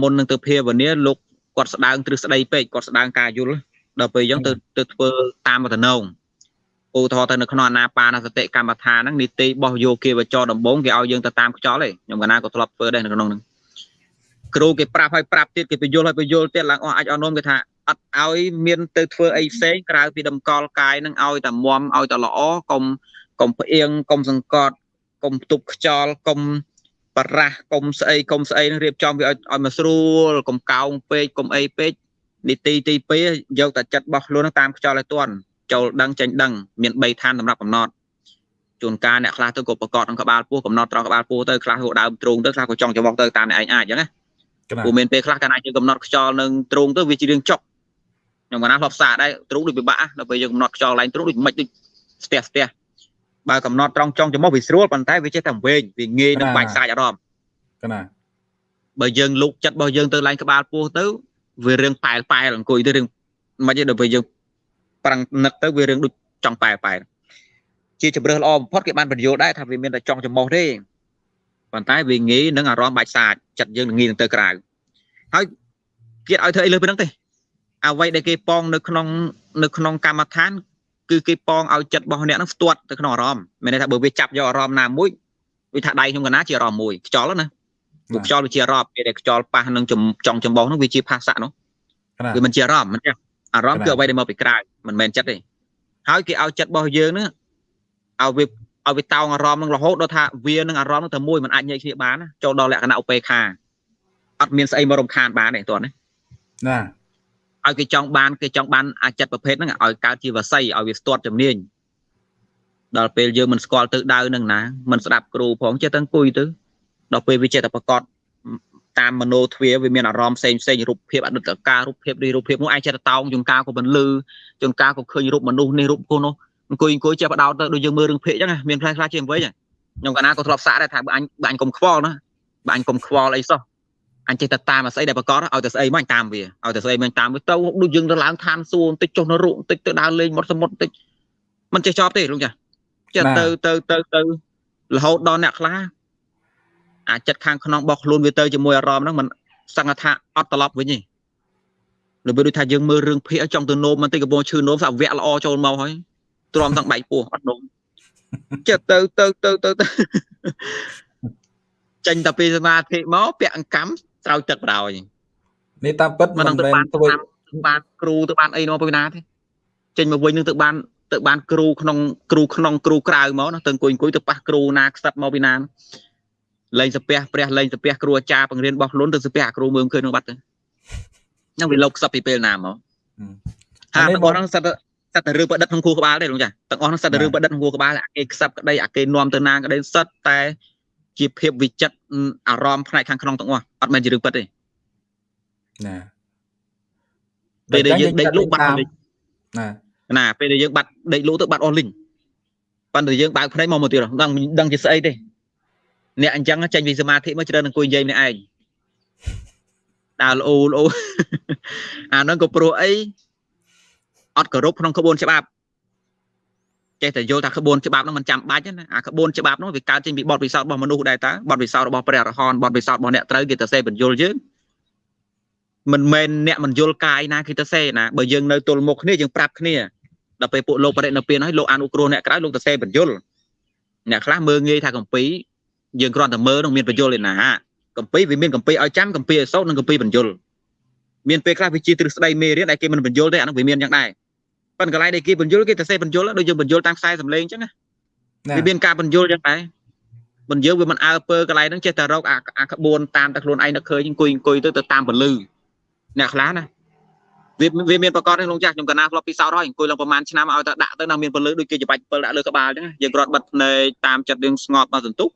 មុននឹងទៅភាវនាលោកគាត់ស្ដាងទ្រឹស្ដីពេកគាត់ស្ដាងការយល់ ដល់ពេលអញ្ចឹងទៅទៅធ្វើតាមមតនងឧទាហរណ៍ទៅនៅក្នុងអាណាបាណសតិកម្មដ្ឋានហ្នឹងនីតិរបស់យោគាវចរដំបងគេឲ្យយើងទៅតាមខ្យល់ទេខ្ញុំកណាក៏ធ្លាប់ធ្វើដែរនៅក្នុងហ្នឹងគ្រូគេប្រាប់ឲ្យប្រាប់ទៀតគេបញ្យល់ឲ្យបញ្យល់ទៀតឡើងអស់អាចអនុមគេថាអត់ឲ្យមានទៅធ្វើអីផ្សេងក្រៅពីតម្កល់កាយនឹងឲ្យតែមមឲ្យតែល្អកុំកុំផ្អៀងកុំសង្កត់កុំផ្ទុកខ្យល់កុំបរះកុំស្អីកុំស្អីនឹងរៀបចំវាឲ្យឲ្យមកស្រួលកុំកោងពេកកុំអីពេក នីតិទី2យកតែចិត្តរបស់ខ្លួនតាមខ្យល់ឲ្យទាន់ចូលដឹងចេញដឹងមាន3ឋានសម្រាប់កំណត់ជួនកាលអ្នកខ្លះទៅក៏ប្រកបក្នុងក្បាលពោះកំណត់ត្រង់ក្បាលពោះទៅខ្លះក៏ដើមទ្រូងទៅខ្លះក៏ចង់ច្បោះទៅតាមអ្នកឯងអាចអញ្ចឹងណាព្រោះមានពេលខ្លះកាលណាយើងកំណត់ខ្យល់នឹងទ្រូងទៅវាជារឿងចុកខ្ញុំកណាធ្លាប់សាកដែរទ្រូងដូចពិបាកដល់ពេលយើងកំណត់ខ្យល់ឡើងទ្រូងដូចមិនដូចស្ទះស្ទះបើកំណត់ត្រង់ចុងច្រមុះវាស្រួលប៉ុន្តែវាចេះតែវែងវាងាយនឹងបាច់សាច់អារម្មណ៍កណាបើយើងលុកចិត្តរបស់យើងទៅឡើងក្បាលពោះទៅ វារឿងប៉ែលប៉ែលអង្គុយទៅរឿងមិនទេដល់ពេលយើងប្រាំងនឹកទៅវារឿងដូចចង់ប៉ែលប៉ែលជាជំរឿសល្អបំផុតគេបានបញ្យល់ដែរថាវាមានតែចង់ចំោះទេប៉ុន្តែវាងាយនឹងអារម្មណ៍បាច់សាចចិត្តយើងងាយនឹងទៅក្រៅហើយគេឲ្យធ្វើអីលើពីហ្នឹងទេអ្វីដែលគេប៉ងនៅក្នុងនៅក្នុងកម្មដ្ឋានគឺគេប៉ងឲ្យចិត្តរបស់អ្នកហ្នឹងផ្ទាត់ទៅក្នុងអារម្មណ៍មានន័យថាបើវាចាប់យកអារម្មណ៍ណាមួយវាថាដៃខ្ញុំកណាជាអារម្មណ៍មួយខ្យល់ណា ព្រោះខ្យល់វាជាអារម្មណ៍ពេលដែលខ្យល់ប៉ះនឹងចង់ចំបោះហ្នឹងវាជាភាសៈនោះវាមិនជាអារម្មណ៍មិនទេអារម្មណ៍គឺអ្វីដែលមកពីក្រៅមិនមែនចិត្តទេហើយគេឲ្យចិត្តរបស់យើងហ្នឹងឲ្យវាឲ្យវាតោងអារម្មណ៍នឹងរហូតដល់ថាវានឹងអារម្មណ៍នឹងតែមួយមិនអាចញែកគ្នាបានចូលដល់លក្ខណៈឧបេខាអត់មានស្អីមករំខានបានទេតោះណាណាឲ្យគេចង់បានគេចង់បានអាចិត្តប្រភេទហ្នឹងឲ្យកើតជាវស័យឲ្យវាស្ទាត់ជំនាញដល់ពេលយើងមិនស្គាល់ទៅដៅនឹងណាមិនស្ដាប់គ្រូផងចេះតែអង្គុយទៅ ដល់ពេលវាចេះតែប្រកបតាមមโนទ្វាវាមានអារម្មណ៍ផ្សេងផ្សេងរូបភាពអនុត្តការរូបភាពរីរូបភាពនោះឯងចេះតែតោងចង្ការក៏មិនលឺចង្ការក៏ឃើញរូបមនុស្សនេះរូបគោនោះអង្គុយអង្គុយចេះបដោតទៅដូចយើងមើលរឿងភាគអញ្ចឹងមានខ្លះខ្លះជាវិញខ្ញុំកាលណាក៏ធ្លាប់សាកដែរថាបើអញបើអញកុំខ្វល់ណាបើអញកុំខ្វល់អីសោះអញចេះតែតាមអាស្អីដែលប្រកបឲ្យតែស្អីមកតាមវាឲ្យតែស្អីមកតាមវាទៅដូចយើងទៅឡើងឋានសួគ៌បន្តិចចុះនៅរូបបន្តិចទៅដើរលេងមាត់សមុទ្របន្តិចមិនចេះចប់ទេលោកចាចេះទៅទៅទៅទៅរហូតដល់អ្នកខ្លះ អាចិត្តខាងក្នុងរបស់ខ្លួនវាទៅជាមួយអារម្មណ៍ហ្នឹងมันសង្កថាអត់ត្រឡប់វិញទេលើបើដូចថាយើងមើលរឿងភ័យចង់ទៅនោមបន្តិចកំពុងឈឺនោមសាវៈល្អចូលមកហើយទ្រាំទាំងបែកពោះអត់នោមចិត្តទៅទៅទៅទៅទៅចេញតែពីសមាធិមកពាក់អង្កាំស្រោចទឹកបដ ாய் នេះតាមពិតមិនមែនធ្វើបានគ្រូទៅបានអីមកពីណាទេចេញមកវិញនឹងទៅបានទៅបានគ្រូក្នុងគ្រូក្នុងគ្រូក្រៅមកណាទៅអង្គុយអង្គុយទៅប៉ះគ្រូណាខ្សឹបមកពីណា លេងសាពះព្រះលេងសាពះគ្រូអាចារ្យបង្រៀនរបស់ខ្លួនទៅសាពះគ្រូមើលឃើញនឹងបាត់ទៅហ្នឹងវាលោកខ្សឹបពីពេលណាមកហើយរបស់ហ្នឹងសិតសិតតែរឿងប្រឌិតក្នុងគូក្បាលទេលោកចាទាំងអស់ហ្នឹងសិតតែរឿងប្រឌិតក្នុងគូក្បាលអាគេខ្សឹបក្តីអាគេនាំទៅណាក្តីសិតតែជាភាពវិចិត្រអារម្មណ៍ផ្នែកខាងក្នុងទាំងអស់អត់មែនជារឿងពិតទេណាពេលដែលយើងដេកលក់បាត់លីងណាណាពេលដែលយើងបាត់ដេកលក់ទៅបាត់អស់លីងប៉ុន្តែយើងបើកភ្នែកមកមកទៀតដឹងដឹងជាស្អីទេ អ្នកអញ្ចឹងចេញពីសមាធិមកច្រើនអង្គុយនិយាយម្នាក់ឯងដើរលោលោអាហ្នឹងក៏ព្រោះអីអត់គោរពក្នុងក្បួនច្បាប់ចេះតែយល់ថាក្បួនច្បាប់ហ្នឹងមិនចាំបាច់ណាអាក្បួនច្បាប់ហ្នឹងវាកើតចេញពីបទពិសោធន៍របស់មនុស្សដែរតើបទពិសោធន៍របស់ព្រះអរហន្តបទពិសោធន៍របស់អ្នកត្រូវគេទៅសេបញ្យល់យើងមិនមែនអ្នកមិនយល់កាយណាគេទៅសេណាបើយើងនៅទល់មុខគ្នាយើងប្រាប់គ្នាដល់ពេលពួកលោកបរិណិព្វានហើយលោកអនុគ្រោះអ្នកក្រៅលោកទៅសេបញ្យល់អ្នកខ្លះមើងងាយថាកំពី យើងគ្រាន់តែមើលនឹងមានបញ្យល់ឯណាកំពីវាមានកំពីឲ្យចាំកំពីឲ្យសោតនិងកំពីបញ្យល់មានពេលខ្លះវាជាទ្រឹស្ដីមេរៀនដែលគេមិនបញ្យល់ទេអានោះវាមានយ៉ាងដែរប៉ុន្តែកន្លែងដែលគេបញ្យល់គេតែសេបញ្យល់ដូចយើងបញ្យល់តាមខ្សែសំឡេងអញ្ចឹងណាវាមានការបញ្យល់យ៉ាងដែរបញ្យល់វាមិនអើពើកន្លែងហ្នឹងចេះតែរកអាក្បួនតាមតែខ្លួនឯងនឹកឃើញអង្គុយអង្គុយទៅទៅតាមពលឺអ្នកខ្លះណាវាវាមានប្រកបក្នុងចាស់ខ្ញុំកណាធ្លាប់ពិសោធន៍ហើយអង្គុយឡើងប្រហែលឆ្នាំឲ្យតែដាក់ទៅនៅមានពលឺដូចគេច្បាច់ពិលដាក់លើក្បាលអញ្ចឹងយើងគ្រាន់បិទភ្នែកតាមចិត្តយើងស្ងប់មកសន្ទុះ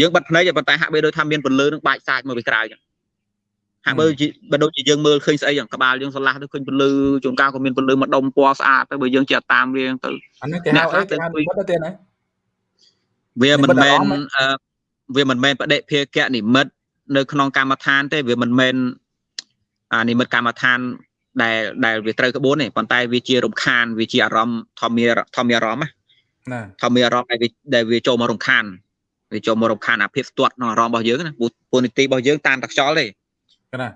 យើងបិទភ្នែកប៉ុន្តែហាក់បីដូចថាមានពលឺនឹងបាច់សាច់មកពីក្រៅអញ្ចឹងហាក់បីបើដូចជាយើងមើលឃើញស្អីក្បាលយើងស្រឡះទៅឃើញពលឺជួនកាលក៏មានពលឺមកដុំពណ៌ស្អាតទៅបើយើងចេះតាមរៀងទៅអានេះគេហៅអីគេហៅនិមិត្តទេណាវាមិនមែនវាមិនមែនបដិភាគនិមិត្តនៅក្នុងកម្មដ្ឋានទេវាមិនមែនអានិមិត្តកម្មដ្ឋានដែលដែលវាត្រូវក្បួនទេប៉ុន្តែវាជារំខានវាជាអារម្មណ៍ធម្មធម្មអារម្មណ៍ណាធម្មអារម្មណ៍ដែលវាដែលវាចូលមករំខាន វាចូលមករំខានអាភាពស្ទាត់ក្នុងអារម្មណ៍របស់យើងណាពូនីតិរបស់យើងតាមតែខ្យល់ទេណា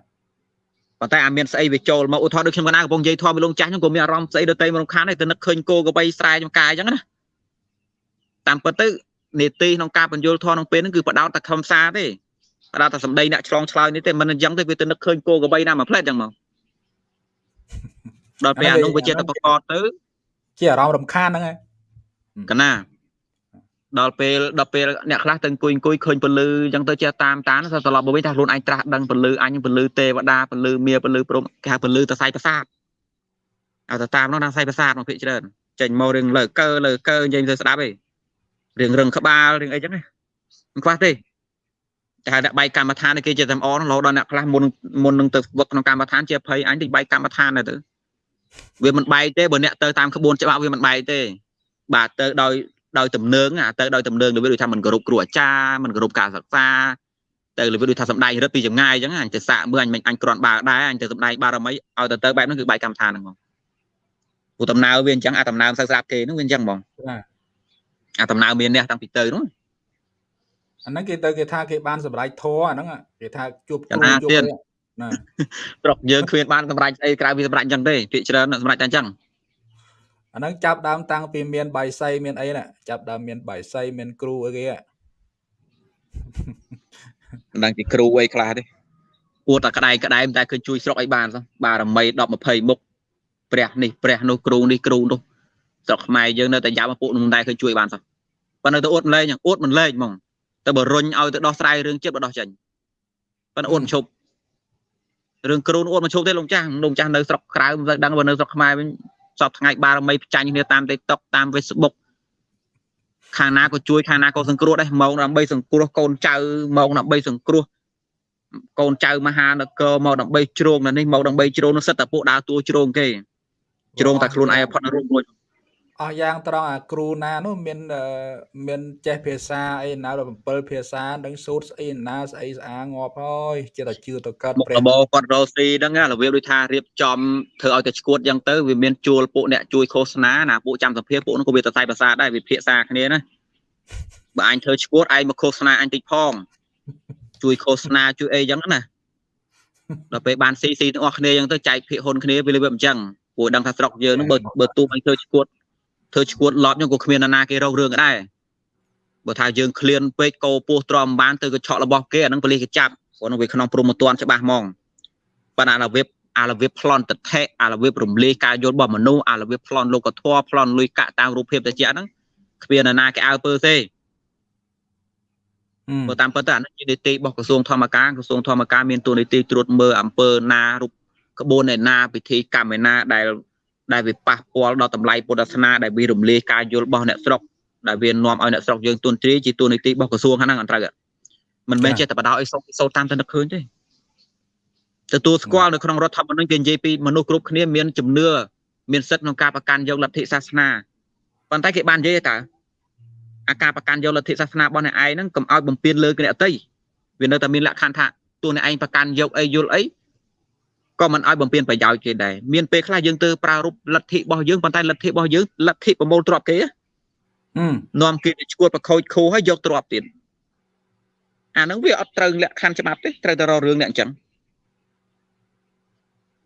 ប៉ុន្តែអាមានស្អីវាចូលមកឧទាហរណ៍ដូចខ្ញុំកណាកំពុងនិយាយធម៌ពីលោកចាស់ខ្ញុំក៏មានអារម្មណ៍ស្អីដតៃមករំខានដែរទៅនឹកឃើញគោកបីស្រែចំកាយអញ្ចឹងណាតាមពិតទៅនេតិក្នុងការបញ្យលធម៌ក្នុងពេលហ្នឹងគឺបដោតតែខំសារទេបដោតតែសម្ដីអ្នកឆ្លងឆ្លើយនេះទេមិនអញ្ចឹងទេវាទៅនឹកឃើញគោកបីណាមួយផ្លែតអញ្ចឹងមកដល់ពេលអានោះវាជាតែបកតទៅជាអារម្មណ៍រំខានហ្នឹងហើយកណា ដល់ពេលដល់ពេលអ្នកខ្លះទៅអង្គុយអង្គុយឃើញពលឺអញ្ចឹងទៅចេះតាមតាមទៅត្រឡប់មកវិញថាខ្លួនឯងត្រាស់ដឹងពលឺអញពលឺទេវតាពលឺមាពលឺព្រមគេហៅពលឺតសៃប្រាសាទឲ្យទៅតាមនោះដល់សៃប្រាសាទមកភិកច្រើនចេញមករឿងលើកើលើកើនិយាយទៅស្ដាប់ឯងរឿងរឹងក្បាលរឿងអីចឹងមិនខ្វះទេតែដាក់បែកកម្មដ្ឋានគេជាតែអររហូតដល់អ្នកខ្លះមុនមុននឹងទៅវឹកក្នុងកម្មដ្ឋានជាភ័យអញទៅបែកកម្មដ្ឋានទៅវាមិនបែកទេបើអ្នកទៅតាមក្បួនច្បាប់វាមិនបែកទេបាទទៅដោយ ដោយទំនើងទៅដោយទំនើងវាដូចថាមិនគោរពគ្រូអាចារ្យមិនគោរពការសិក្សាទៅវាដូចថាសំដែងរឹតពីចម្ងាយអញ្ចឹងអញទៅសាកមើលអញមិនអញគ្រាន់បើដែរអញទៅសំដែងបារមីឲ្យទៅទៅបែបហ្នឹងគឺបែកកម្មដ្ឋានហ្នឹងហ្មងព្រោះដំណើរវាអញ្ចឹងអាដំណើរសឹកស្រាប់គេហ្នឹងវាអញ្ចឹងហ្មងអាដំណើរមានអ្នកតាំងពីទៅហ្នឹងអាហ្នឹងគេទៅគេថាគេបានសម្រេចធរអាហ្នឹងគេថាជួបគ្រូជួបណាស្រុកយើងគ្មានបានសម្រេចអីក្រៅពីសម្រេចអញ្ចឹងទេភាគច្រើនសម្រេចតែអញ្ចឹង អាហ្នឹងចាប់ដើមតាំងពីមានបាយសីមានអីណាចាប់ដើមមានបាយសីមានគ្រូអីគេមិនដឹងជាគ្រូអីខ្លះទេអួតតែក្តែក្តែតែឃើញជួយស្រុកអីបានសោះបារមី10 20មុខព្រះនេះព្រះនោះគ្រូនេះគ្រូនោះស្រុកខ្មែរយើងនៅតែយ៉ាប់ពួកនោះតែឃើញជួយបានសោះប៉ុន្តែទៅអួតមិនលេងអួតមិនលេងហ្មងទៅបើរុញឲ្យទៅដោះស្រាយរឿងចិត្តបដោះចេញប៉ុន្តែអួតមិនឈប់រឿងគ្រូអួតមិនឈប់ទេលោកចាស់លោកចាស់នៅស្រុកក្រៅមិនសូវដឹងបើនៅស្រុកខ្មែរវិញ សពថ្ងៃបារមីផ្ចាញ់គ្នាតាម TikTok តាម Facebook ខាងណាក៏ជួយខាងណាក៏សង្គ្រោះដែរមកដើម្បីសង្គ្រោះកូនចៅមកដើម្បីសង្គ្រោះកូនចៅមហានគរមកដើម្បីជ្រងនៅនេះមកដើម្បីជ្រងនោះសិតតែពួកដើរតួជ្រងគេជ្រងតែខ្លួនឯងផុតរូបមួយ អស់យ៉ាងត្រង់អាគ្រូណានោះមានមានចេះភាសាអីណាដល់7ភាសានឹងសូត្រស្អីណាស្អីស្អាងាប់ហើយចេះតែជឿទៅកើតព្រះរបបគាត់រស់ស៊ីហ្នឹងរបៀបដូចថារៀបចំធ្វើឲ្យតែឈួតយ៉ាងទៅវាមានជួលពួកអ្នកជួយឃោសនាណាពួកចាំសភាពួកនោះក៏វាសរសៃភាសាដែរវាភាសាគ្នាណាបើអញធ្វើឈួតឯងមកឃោសនាអញតិចផងជួយឃោសនាជួយអីយ៉ាងណាដល់ពេលបានស៊ីស៊ីទាំងអស់គ្នាយ៉ាងទៅចែកភាគហ៊ុនគ្នាវាវាអញ្ចឹងព្រោះដឹងថាស្រុកយើងនឹងបើបើទូអញធ្វើឈួត ធ្វើឈួតឡប់ហ្នឹងក៏គ្មានណាគេរករឿងដែរបើថាយើងឃ្លានពេកកោពោះទ្រាំបានទៅក៏ឆក់របស់គេអាហ្នឹងប៉លិសគេចាប់ព្រោះនឹងវាក្នុងព្រមមទានច្បាស់ហ្មងប៉ុន្តែអារបៀបអារបៀបប្លន់តថេអារបៀបរំលាយការយល់របស់មនុស្សអារបៀបប្លន់លោកធម៌ប្លន់លុយកាក់តាមរូបភាពតិចហ្នឹងគ្មានណាគេអើពើទេបើតាមពិតទៅអានេះជានីតិរបស់ក្រសួងធម្មការក្រសួងធម្មការមានតួនាទីត្រួតមើលអំពើណារូបក្បួនឯណាពិធីកម្មឯណាដែល ដែលវាប៉ះពាល់ដល់តម្លៃពុទ្ធសាសនាដែលវារំលាយការយល់របស់អ្នកស្រុកដែលវានាំឲ្យអ្នកស្រុកយើងទុនទ្រាយជាទូនីតិរបស់ក្រសួងហ្នឹងអត់ត្រូវមិនមែនចេះតែបដោឲ្យសូសូតាមទៅនឹកឃើញទេទទួលស្គាល់នៅក្នុងរដ្ឋធម្មនុញ្ញគេនិយាយពីមនុស្សគ្រប់គ្នាមានជំនឿមានសិទ្ធិក្នុងការប្រកាន់យកលទ្ធិសាសនាប៉ុន្តែគេបាននិយាយតើអាការប្រកាន់យកលទ្ធិសាសនារបស់អ្នកឯងហ្នឹងកុំឲ្យបំពេញលើអ្នកអតីវានៅតែមានលក្ខខណ្ឌថាតួអ្នកឯងប្រកាន់យកអីយល់អី ក៏មិនឲ្យបំពេញប្រយោជន៍គេដែរមានពេលខ្លះយើងទៅប្រើរូបលទ្ធិរបស់យើងប៉ុន្តែលទ្ធិរបស់យើងលទ្ធិប្រមូលទ្រព្យគេនាំគេទៅឈួតប្រខូចខូហើយយកទ្រព្យទៀតអាហ្នឹងវាអត់ត្រូវលក្ខខណ្ឌច្បាប់ទេត្រូវតែរករឿងអ្នកអញ្ចឹង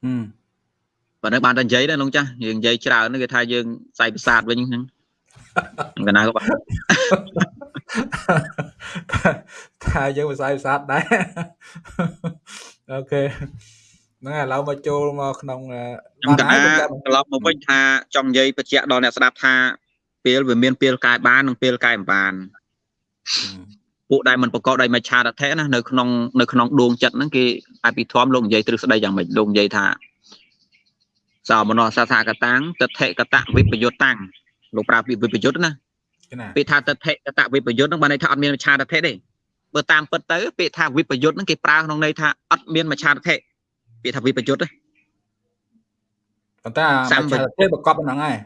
ហឹមបើនៅបានតែនិយាយដែរលោកចាស់យើងនិយាយច្រើនគេថាយើងផ្សាយប្រាសាទវិញហ្នឹងកណាក៏ថាយើងផ្សាយប្រាសាទដែរអូខេ ហ្នឹងឥឡូវមកចូលមកក្នុងខ្ញុំកណាត្រឡប់មកវិញថាចង់និយាយបញ្ជាក់ដល់អ្នកស្ដាប់ថាពេលវាមានពេលកែបាននិងពេលកែមិនបានពួកដែលមិនប្រកបដោយមច្ឆាតថេណានៅក្នុងនៅក្នុងដួងចិត្តហ្នឹងគេអភិធម្មលោកនិយាយទ្រឹស្ដីយ៉ាងម៉េចលោកនិយាយថាសោមនោសាសាកតាំងតថេកតវិបយុតតាំងលោកប្រើពាក្យវិបយុតណាពាក្យថាតថេកតវិបយុតហ្នឹងបានន័យថាអត់មានមច្ឆាតថេទេបើតាមពិតទៅពាក្យថាវិបយុតហ្នឹងគេប្រើក្នុងន័យថាអត់មានមច្ឆាតថេ ពាក្យថាវិបយុទ្ធប៉ុន្តែសម្បត្តិប្រកបហ្នឹងហើយ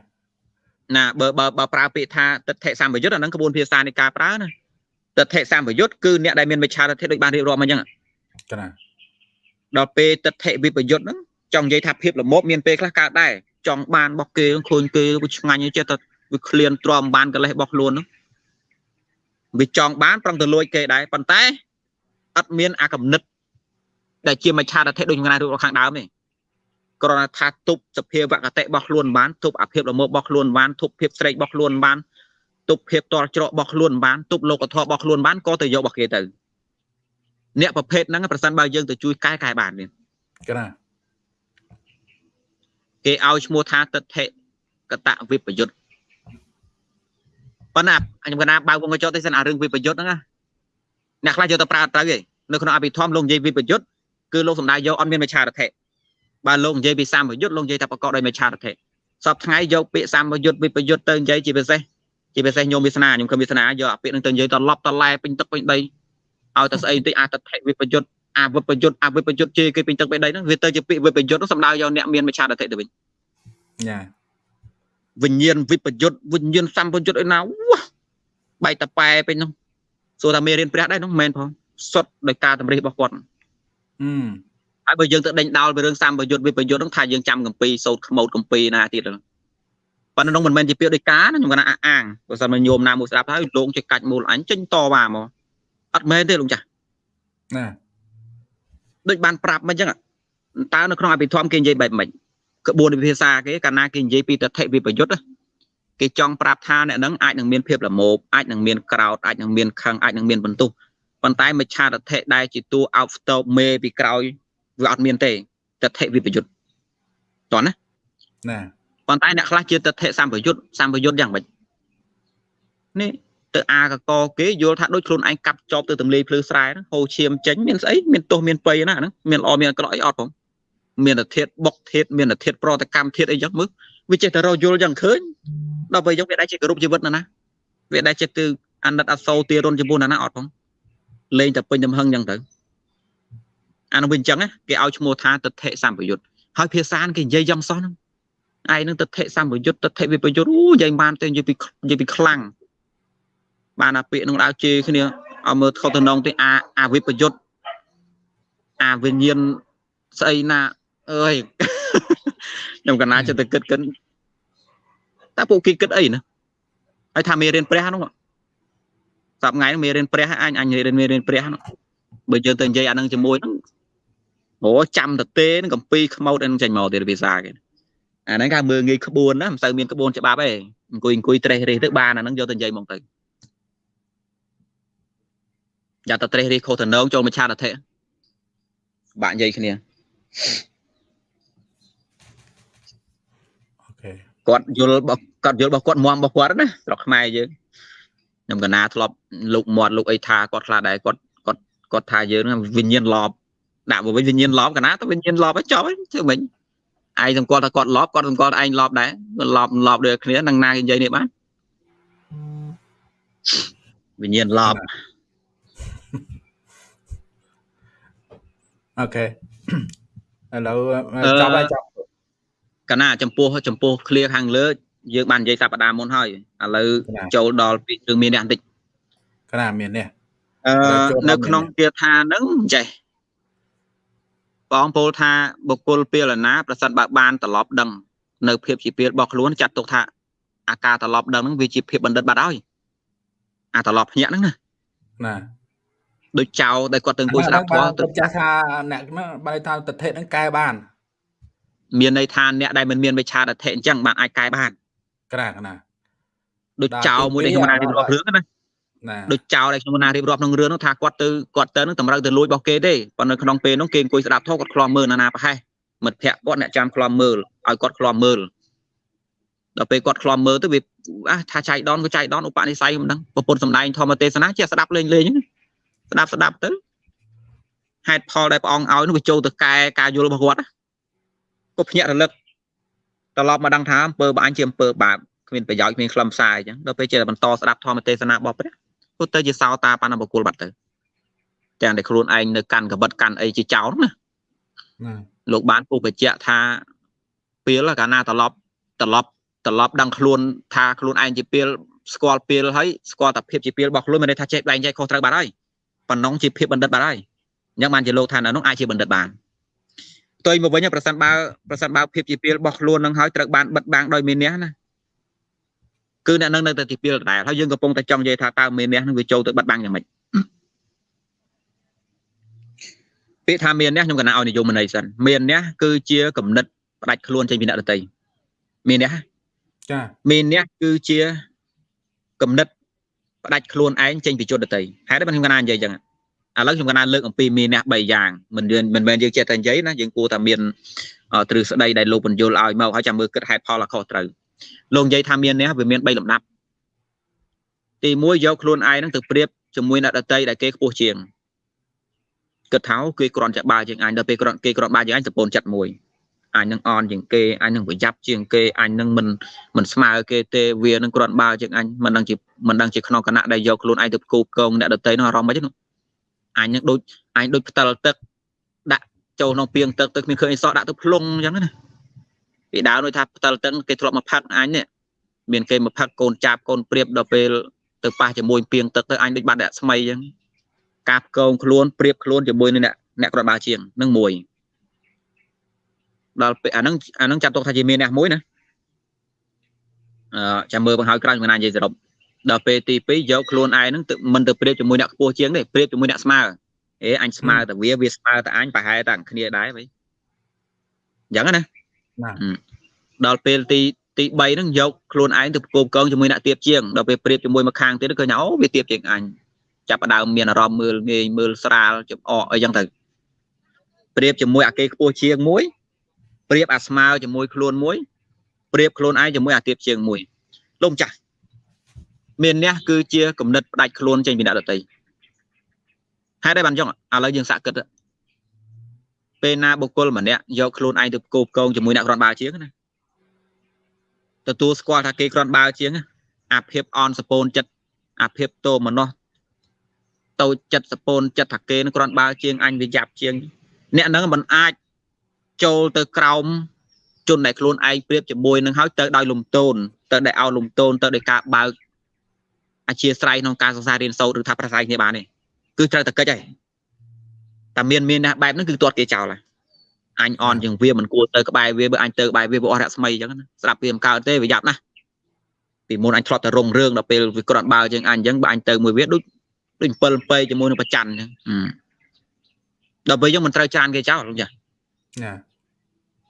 ណាបើបើបើប្រើពាក្យថាទិដ្ឋិសម្បយុទ្ធអាហ្នឹងក្បួនភាសានៃការប្រើណាទិដ្ឋិសម្បយុទ្ធគឺអ្នកដែលមានមិច្ឆាទិដ្ឋិដូចបានរៀបរាប់មកអញ្ចឹងចាដល់ពេលទិដ្ឋិវិបយុទ្ធហ្នឹងចង់និយាយថាភាពល្មមមានពេលខ្លះកើតដែរចង់បានរបស់គេឃើញគេវាឆ្ងាញ់ចេះតែវាឃ្លានទ្រាំបានកលេសរបស់ខ្លួនហ្នឹងវាចង់បានប្រឹងទៅលួចគេដែរប៉ុន្តែអត់មានអាកំណិត ដែលជាមច្ឆាតធិដូចថ្ងៃរូបខាងដើមនេះគ្រាន់តែថាទប់សភាវកតិរបស់ខ្លួនបានទប់អាភិបលមោរបស់ខ្លួនបានទប់ភាពស្រេករបស់ខ្លួនបានទប់ភាពតល់ច្រករបស់ខ្លួនបានទប់លោកធម៌របស់ខ្លួនបានក៏ទៅយករបស់គេទៅអ្នកប្រភេទហ្នឹងប្រសិនបើយើងទៅជួយកែកែបាននេះកណាគេឲ្យឈ្មោះថាទិដ្ឋិកតវិបយុទ្ធប៉ុន្តែខ្ញុំកណាបើកវងកញ្ចក់ទេសិនអារឿងវិបយុទ្ធហ្នឹងណាអ្នកខ្លះយកទៅប្រើត្រូវឯងនៅក្នុងអភិធម្មលោកនិយាយវិបយុទ្ធ គឺលោកសំដៅយកអត់មានមច្ឆារថេបើលោកនិយាយពីសម្បយុទ្ធលោកនិយាយថាប្រកបដោយមច្ឆារថេសពថ្ងៃយកពាក្យសម្បយុទ្ធវិបយុទ្ធទៅនិយាយជាពិសេសជាពិសេសញោមវាសនាខ្ញុំខ្ញុំវាសនាយកពាក្យនឹងទៅនិយាយតឡប់តឡែពេញទឹកពេញដីឲ្យតែស្អីបន្តិចអតថិវិបយុទ្ធអវិបយុទ្ធអវិបយុទ្ធជេរគេពេញទឹកពេញដីហ្នឹងវាទៅជាពាក្យវិបយុទ្ធហ្នឹងសំដៅយកអ្នកមានមច្ឆាតតិទៅវិញចាវិញ្ញាណវិបយុទ្ធវិញ្ញាណសម្បយុទ្ធឯណាវ៉ាបែកតប៉ែពេញហ្នឹងសួរថាមេរៀនព្រះដែរហ្នឹងមិនមែនផងសុទ្ធដោយការតម្រិះរបស់គាត់អឺ ហើយបើយើងទៅដេញដោលពីរឿងសម្បយុទ្ធវិបយុទ្ធហ្នឹងថាយើងចាំកម្ពីសោតខ្មោតកម្ពីណាទៀតហ្នឹងប៉ុន្តែនោះមិនមែនជាពាក្យដោយការណាខ្ញុំគាត់ថាអះអាងបើសិនមកញោមណាមួយស្ដាប់ហើយលោកចេះកាច់មូលអញចេញតវ៉ាមកអត់មែនទេលោកចាស់ណាដូចបានប្រាប់មិនអញ្ចឹងតើនៅក្នុងអភិធម្មគេនិយាយបែបម៉េចក្បួនវិភាសាគេកាលណាគេនិយាយពីតថិវិបយុទ្ធណាគេចង់ប្រាប់ថាអ្នកហ្នឹងអាចនឹងមានភាពល្មោបអាចនឹងមានក្រោតអាចនឹងមានខឹងអាចនឹងមានបន្ទុះ ប៉ុន្តែមច្ឆាតថិដែលជាតួអោបស្តោបមេពីក្រោយវាអត់មានទេតថិវិបយុទ្ធតោះណាណាប៉ុន្តែអ្នកខ្លះជាតថិសម្បយុទ្ធសម្បយុទ្ធយ៉ាងម៉េចនេះទៅអាកកគេយល់ថាដូចខ្លួនឯងកាប់ចប់ទៅទម្លាយភ្លឺស្រែហ្នឹងហូរឈាមចេញមានស្អីមានទោសមានបៃណាហ្នឹងមានល្អមានអាក្រក់អីអត់ផងមានតែធាតបុកធាតមានតែធាតប្រតកម្មធាតអីចឹងមើលវាចេះតែរយល់ចឹងឃើញដល់ពេលយកវាដែរជាគោរពជីវិតណាណាវាដែរចិត្តទៅអាណិតអសូរទារុនចំពោះណាណាអត់ផង លេងតែពេញទំហឹងចឹងទៅអានោះវិញចឹងណាគេឲ្យឈ្មោះថាទិដ្ឋិសម្បយុទ្ធហើយភាសាគេនិយាយយ៉ាងសោះហ្នឹងឯងនឹងទិដ្ឋិសម្បយុទ្ធទិដ្ឋិវិបយុទ្ធអូនិយាយបានទៅនិយាយពីនិយាយពីខ្លាំងបានអាពាក្យនឹងដើរជេរគ្នាឲ្យមើលខុសទៅនងទៅអាអាវិបយុទ្ធអាវិញ្ញាណស្អីណាអើយខ្ញុំកណាចិត្តទៅគិតគិតតើពួកគេគិតអីណាហើយថាមេរៀនព្រះហ្នឹង សប្ងៃហ្នឹងមេរៀនព្រះអញអញរៀនមេរៀនព្រះហ្នឹងបើយើងទៅនិយាយអាហ្នឹងជាមួយហ្នឹងអូចាំតទេនឹងកំពីខ្មោតហ្នឹងចេញមកទៀតភាសាគេអាហ្នឹងគេមើលងាយក្បួនណាមិនសូវមានក្បួនច្បាប់ទេអង្គុយអង្គុយត្រេះរេះទៅបានអាហ្នឹងយកទៅនិយាយមកទៅយ៉ាតត្រេះរេះខុសតំណងចូលមច្ឆាតធិបាក់និយាយគ្នាអូខេគាត់យល់របស់គាត់យល់របស់គាត់មមរបស់គាត់ណាស្រុកខ្មែរយើង ខ្ញុំកណាធ្លាប់លោកមាត់លោកអីថាគាត់ខ្លះដែរគាត់គាត់គាត់ថាយើងហ្នឹងវិញ្ញាណលបដាក់មកវិញវិញ្ញាណលបកណាទៅវិញ្ញាណលបឲ្យចប់ហើយធ្វើម៉េចឯងសម្គាល់ថាគាត់លបគាត់សម្គាល់ថាឯងលបដែរគាត់លបលបដូចគ្នានឹងណាគេនិយាយនេះបានវិញ្ញាណលបអូខេឥឡូវចប់ហើយចប់កណាចំពោះចំពោះឃ្លៀខាងលើ យើងបាននិយាយសប្តាហ៍មុនហើយឥឡូវចូលដល់ពីរឿងមានអ្នកបន្តិចកណាមាននេះអឺនៅក្នុងគាថាហ្នឹងចេះបងពោលថាបុគ្គលពេលណាប្រសិនបើបានត្រឡប់ដឹងនៅភាពជាពេលរបស់ខ្លួនចាត់ទុកថាអាការត្រឡប់ដឹងហ្នឹងវាជាភាពបណ្ឌិតបាត់ហើយអាត្រឡប់ភ្ញាក់ហ្នឹងណាណាដូចចៅដែលគាត់ទៅអង្គុយស្ដាប់ធម៌ទៅចាស់ថាអ្នកហ្នឹងបើថាទិដ្ឋិហ្នឹងកែបាន មានន័យថាអ្នកដែលមិនមានវិឆាតធិអញ្ចឹងបានអាចកែបាន ក្រាកណាដូចចៅមួយដែលខ្ញុំណារៀបរាប់រឿងណាណាដូចចៅដែលខ្ញុំណារៀបរាប់ក្នុងរឿងនោះថាគាត់ទៅគាត់ទៅនឹងតម្រូវទៅលួចរបស់គេទេប៉ុន្តែក្នុងពេលនោះគេអង្គុយស្ដាប់ធម៌គាត់ខ្លាំមើលណាណាប្រហែសមិត្តភ័ក្តិគាត់អ្នកចាំខ្លាំមើលឲ្យគាត់ខ្លាំមើលដល់ពេលគាត់ខ្លាំមើលទៅវាអះថាចៃដនក៏ចៃដនឧបនិស្ស័យមិនដឹងប្រពន្ធសំដែងធម្មទេសនាជាស្ដាប់លេងលេងហ្នឹងស្ដាប់ស្ដាប់ទៅហេតុផលដែលព្រះអង្គឲ្យនោះវាចូលទៅកែការយល់របស់គាត់ណាក៏ភ្ញាក់រលឹក ត្រឡប់មកដឹងថាអំពើបាញ់ជាអំពើបាបគ្មានប្រយោជន៍គ្មានខ្លឹមសារអញ្ចឹងដល់ពេលចេះតែបន្តស្ដាប់ធម្មទេសនារបស់ព្រះពុទ្ធទៅជាសោតាបណ្ណបុគ្គលបាត់ទៅទាំងតែខ្លួនឯងនៅកាន់កបិតកាន់អីជាចោលណាណាលោកបានពុះបញ្ជាក់ថាពេលកាលណាត្រឡប់ត្រឡប់ត្រឡប់ដឹងខ្លួនថាខ្លួនឯងជាពេលស្គាល់ពេលហើយស្គាល់តែភាពជាពេលរបស់ខ្លួនមិនន័យថាចេះបែងចែកខុសត្រូវបាត់ហើយប៉ុណ្ណឹងជាភាពបណ្ឌិតបាត់ហើយអញ្ចឹងបានជាលោកថានៅនោះអាចជាបណ្ឌិតបាន ផ្ទុយមកវិញប្រសិនបើប្រសិនបើភាពជាពេលរបស់ខ្លួននឹងហើយត្រូវបានបិទបាំងដោយមានះណាគឺអ្នកនឹងនៅតែទីពេលដដែលហើយយើងកំពុងតែចង់និយាយថាតើមានះនឹងវាចូលទៅបិទបាំងយ៉ាងម៉េចពាក្យថាមានះខ្ញុំកណាឲ្យនិយមន័យសិនមានះគឺជាគំនិតផ្ដាច់ខ្លួនចេញពីអ្នកដតីមានះចាមានអ្នកគឺជាគំនិតផ្ដាច់ខ្លួនឯងចេញពីជនដតីហេតុអីបានខ្ញុំកណានិយាយអញ្ចឹង ឥឡូវខ្ញុំកណាលើកអំពីមានអ្នក3យ៉ាងមិនយើងមិនមែនយើងចេះតែនិយាយណាយើងគួរតែមានអឺទ្រឹស្ដីដែលលោកបញ្យលឲ្យមកហើយចាំមើលគិតហេតុផលឲ្យខុសត្រូវលោកនិយាយថាមានអ្នកវាមាន3លំដាប់ទី1យកខ្លួនឯងហ្នឹងទៅប្រៀបជាមួយអ្នកដតីដែលគេខ្ពស់ជាងគិតថាគេគ្រាន់តែបើជាងអញដល់ពេលគ្រាន់គេគ្រាន់បើជាងអញសពូនចិត្តមួយអញនឹងអន់ជាងគេអញនឹងប្រយ័ត្នជាងគេអញនឹងមិនមិនស្មើគេទេវានឹងគ្រាន់បើជាងអញមិនដឹងជាមិនដឹងជាក្នុងគណៈដែលយកខ្លួនឯងទៅគូកងអ្នកដតីនោះអារម្មណ៍មិនទេនោះ អញនឹងដូចអញដូចផ្តិលទឹកដាក់ចូលក្នុងពីងទឹកទឹកមានឃើញអីសោះដាក់ទៅភ្លុងអញ្ចឹងណាពីដើមដូចថាផ្តិលទឹកគេធ្លាប់មកផឹកអញនេះមានគេមកផឹកកូនចាប់កូនព្រៀបដល់ពេលទៅប៉ះជាមួយពីងទឹកទៅអញដូចបាត់ដាក់ស្មៃអញ្ចឹងកាប់កងខ្លួនព្រៀបខ្លួនជាមួយនឹងអ្នកអ្នកគ្រាន់បើជាងនឹងមួយដល់ពេលអាហ្នឹងអាហ្នឹងចាត់ទុកថាជាមានអ្នកមួយណាអឺចាំមើលបង្ហើយក្រោយមិនណានិយាយសរុប ដល់ពេលទី2យកខ្លួនឯងហ្នឹងមិនទៅប្រៀបជាមួយអ្នកខ្ពស់ជាងទេប្រៀបជាមួយអ្នកស្មើអេអញស្មើតែវាវាស្មើតែអញប្រហែលតែគ្នាដែរវិញអញ្ចឹងណាណាដល់ពេលទីទី3ហ្នឹងយកខ្លួនឯងទៅប្រកបកងជាមួយអ្នកទៀបជាងដល់ពេលប្រៀបជាមួយមកខាងទៀតឃើញអូវាទៀបជាងអញចាប់ផ្ដើមមានអារម្មណ៍មើលងាយមើលស្រាលចំអកអីចឹងទៅប្រៀបជាមួយអាគេខ្ពស់ជាងមួយប្រៀបអាស្មើជាមួយខ្លួនមួយប្រៀបខ្លួនឯងជាមួយអាទៀបជាងមួយលោកម្ចាស់ មានអ្នកគឺជាគំនិតផ្ដាច់ខ្លួនចេញពីអ្នកដតីហេតុអីបានចឹងឥឡូវយើងសាកគិតពេលណាបុគ្គលម្នាក់យកខ្លួនឯងទៅគោបកងជាមួយអ្នកគ្រាន់បើជាងណាទទួលស្គាល់ថាគេគ្រាន់បើជាងអាភិបអនសពូនចិត្តអាភិបតោមនោះតូចចិត្តសពូនចិត្តថាគេនឹងគ្រាន់បើជាងអញវាយ៉ាប់ជាង អ្នកហ្នឹងមិនអាចចូលទៅក្រោមជនដែលខ្លួនឯងប្រៀបជាមួយនឹងហើយទៅដោយលំទោនទៅដោយឲ្យលំទោនទៅដោយការបើក អធិស្ឋានក្នុងការសិក្សារៀនសូត្រឬថាប្រស័យគ្នាបានទេគឺត្រូវតែកិច្ចហើយតែមានមានណាបែបហ្នឹងគឺទាត់គេចោលហើយអញអន់ជាងវាមិនគួរទៅក្បែរវាបើអញទៅក្បែរវាវាអស់រស្មីអញ្ចឹងណាស្រាប់វាមិនកើតទេវាយ៉ាប់ណាស់ពីមុនអញធ្លាប់តែរងរឿងដល់ពេលវាគ្រាន់បើជាងអញអញ្ចឹងបើអញទៅមួយវាដូចដូច7ពេជាមួយនឹងប្រច័នអញ្ចឹងដល់ពេលយើងមិនត្រូវចានគេចោលចាណា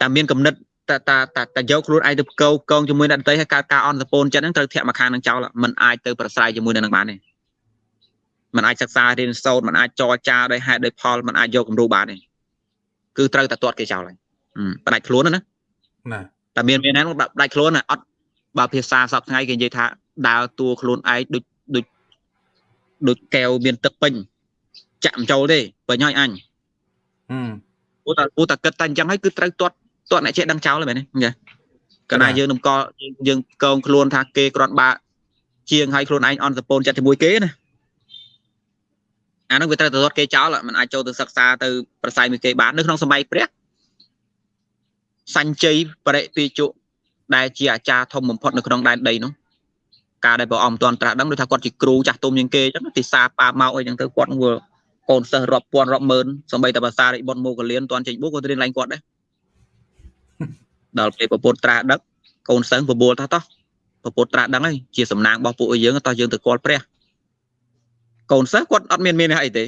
តែមានកំណត់ តែតែតែយកខ្លួនឯងទៅកោកងជាមួយអ្នកដទៃឲ្យកើតការអន់សពូនចិត្តហ្នឹងត្រូវធាក់មកខាងនឹងចោលมันអាចទៅប្រស្រ័យជាមួយនឹងនឹងបានទេมันអាចសិក្សារៀនសូត្រมันអាចចរចាដោយហេតុដោយផលมันអាចយកគំរូបានទេគឺត្រូវតែទាត់គេចោលហើយផ្ដាច់ខ្លួនណាណាតែមានមានហ្នឹងផ្ដាច់ខ្លួនអត់បើភាសាសពថ្ងៃគេនិយាយថាដើរតួខ្លួនឯងដូចដូចដូចកែវមានទឹកពេញចាក់មិនចូលទេពេញហើយអញព្រោះតែព្រោះតែគិតតែអញ្ចឹងហើយគឺត្រូវទាត់ទា ត់អ្នកចេះដឹងចោលហើយមែនទេចាកាលណាយើងនឹងកយើងកងខ្លួនថាគេគ្រាន់បើជាងឲ្យខ្លួនឯងអន់សពូនចិត្តជាមួយគេណាអានោះវាត្រូវទៅរត់គេចោលมันអាចចូលទៅសិក្សាទៅប្រស័យមួយគេបាននៅក្នុងសម័យព្រះសញ្ជ័យបរិពីជុដែលជាអាចារ្យធំបំផុតនៅក្នុងដែនដីនោះការដែលព្រះអង្គមិនទាន់ត្រាស់ដឹងដូចថាគាត់ជាគ្រូចាស់ទុំជាងគេអញ្ចឹងទីសាប៉ាមកអីចឹងទៅគាត់នឹងកូនសិស្សរាប់ពាន់រាប់ម៉ឺនសំបីតែភាសារិបុត្រមកលៀនទាន់ចេញបួសគាត់រៀនឡើងគាត់ដែរ ដល់ពេលពពុទ្ធត្រាស់ដឹកកូនសិស្សបបួលថាតោះពពុទ្ធត្រាស់ដឹងហើយជាសំណាងរបស់ពួកយើងតោះយើងទៅគាល់ព្រះកូនសិស្សគាត់អត់មានមានអីទេ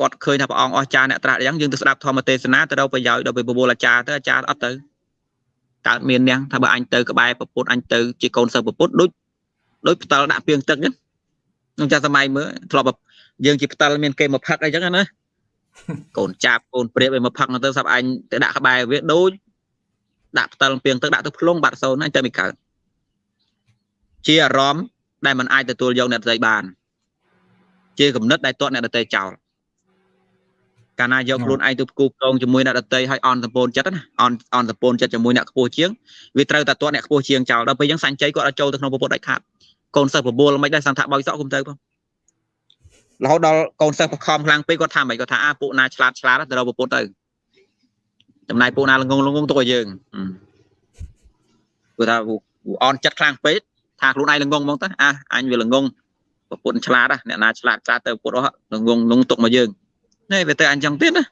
គាត់ឃើញថាព្រះអង្គអស្ចារ្យអ្នកត្រាស់យ៉ាងយើងទៅស្ដាប់ធម្មទេសនាទៅរកប្រយោជន៍ដល់ពេលបបួលអាចារ្យទៅអាចារ្យអត់ទៅកើតមាននាងថាបើអញទៅក្បែរពពុទ្ធអញទៅជាកូនសិស្សពពុទ្ធដូចដូចផ្ដាល់ដាក់ពីងទឹកហ្នឹងក្នុងចាស់សម័យមើលធ្លាប់យើងជាផ្ដាល់មានគេមកផឹកអីចឹងណា កូនចាប់កូនព្រៀបឲ្យមកផឹកទៅសាប់អញទៅដាក់ក្បែរវាដូចដាក់ផ្ដាល់ពីងទឹកដាក់ទៅភ្លុងបាត់សូនអញទៅមិនកើតជាអារម្មណ៍ដែលมันអាចទទួលយកអ្នកដទៃបាន ជាគំនិតដែលទាត់អ្នកដទៃចោលកាលណាយកខ្លួនឯងទៅផ្គូផ្គងជាមួយអ្នកដទៃឲ្យអន់សម្ពូនចិត្តណាអន់អន់សម្ពូនចិត្តជាមួយអ្នកខ្ពស់ជាងវាត្រូវតែទាត់អ្នកខ្ពស់ជាងចោលដល់ពេលអញ្ចឹងសញ្ជ័យគាត់ឲ្យចូលទៅក្នុងពុទ្ធដាច់ខាតកូនសិស្សបបួលមិនដែរសង្ថាបោយសក់គុំទៅបង រហូតដល់កូនសិស្សបខំខ្លាំងពេកគាត់ថាមិនគាត់ថាអាពួកណាឆ្លាតឆ្លាតទៅរកពុទ្ធទៅចំណាយពួកណាល្ងងល្ងងទុកឲ្យយើងគាត់ថាអន់ចិត្តខ្លាំងពេកថាខ្លួនឯងល្ងងហ្មងទៅអាអញវាល្ងងប្រពន្ធឆ្លាតអ្នកណាឆ្លាតឆ្លាតទៅពុទ្ធអស់ល្ងងល្ងងទុកមកយើងនេះវាទៅអញ្ចឹងទៀតណា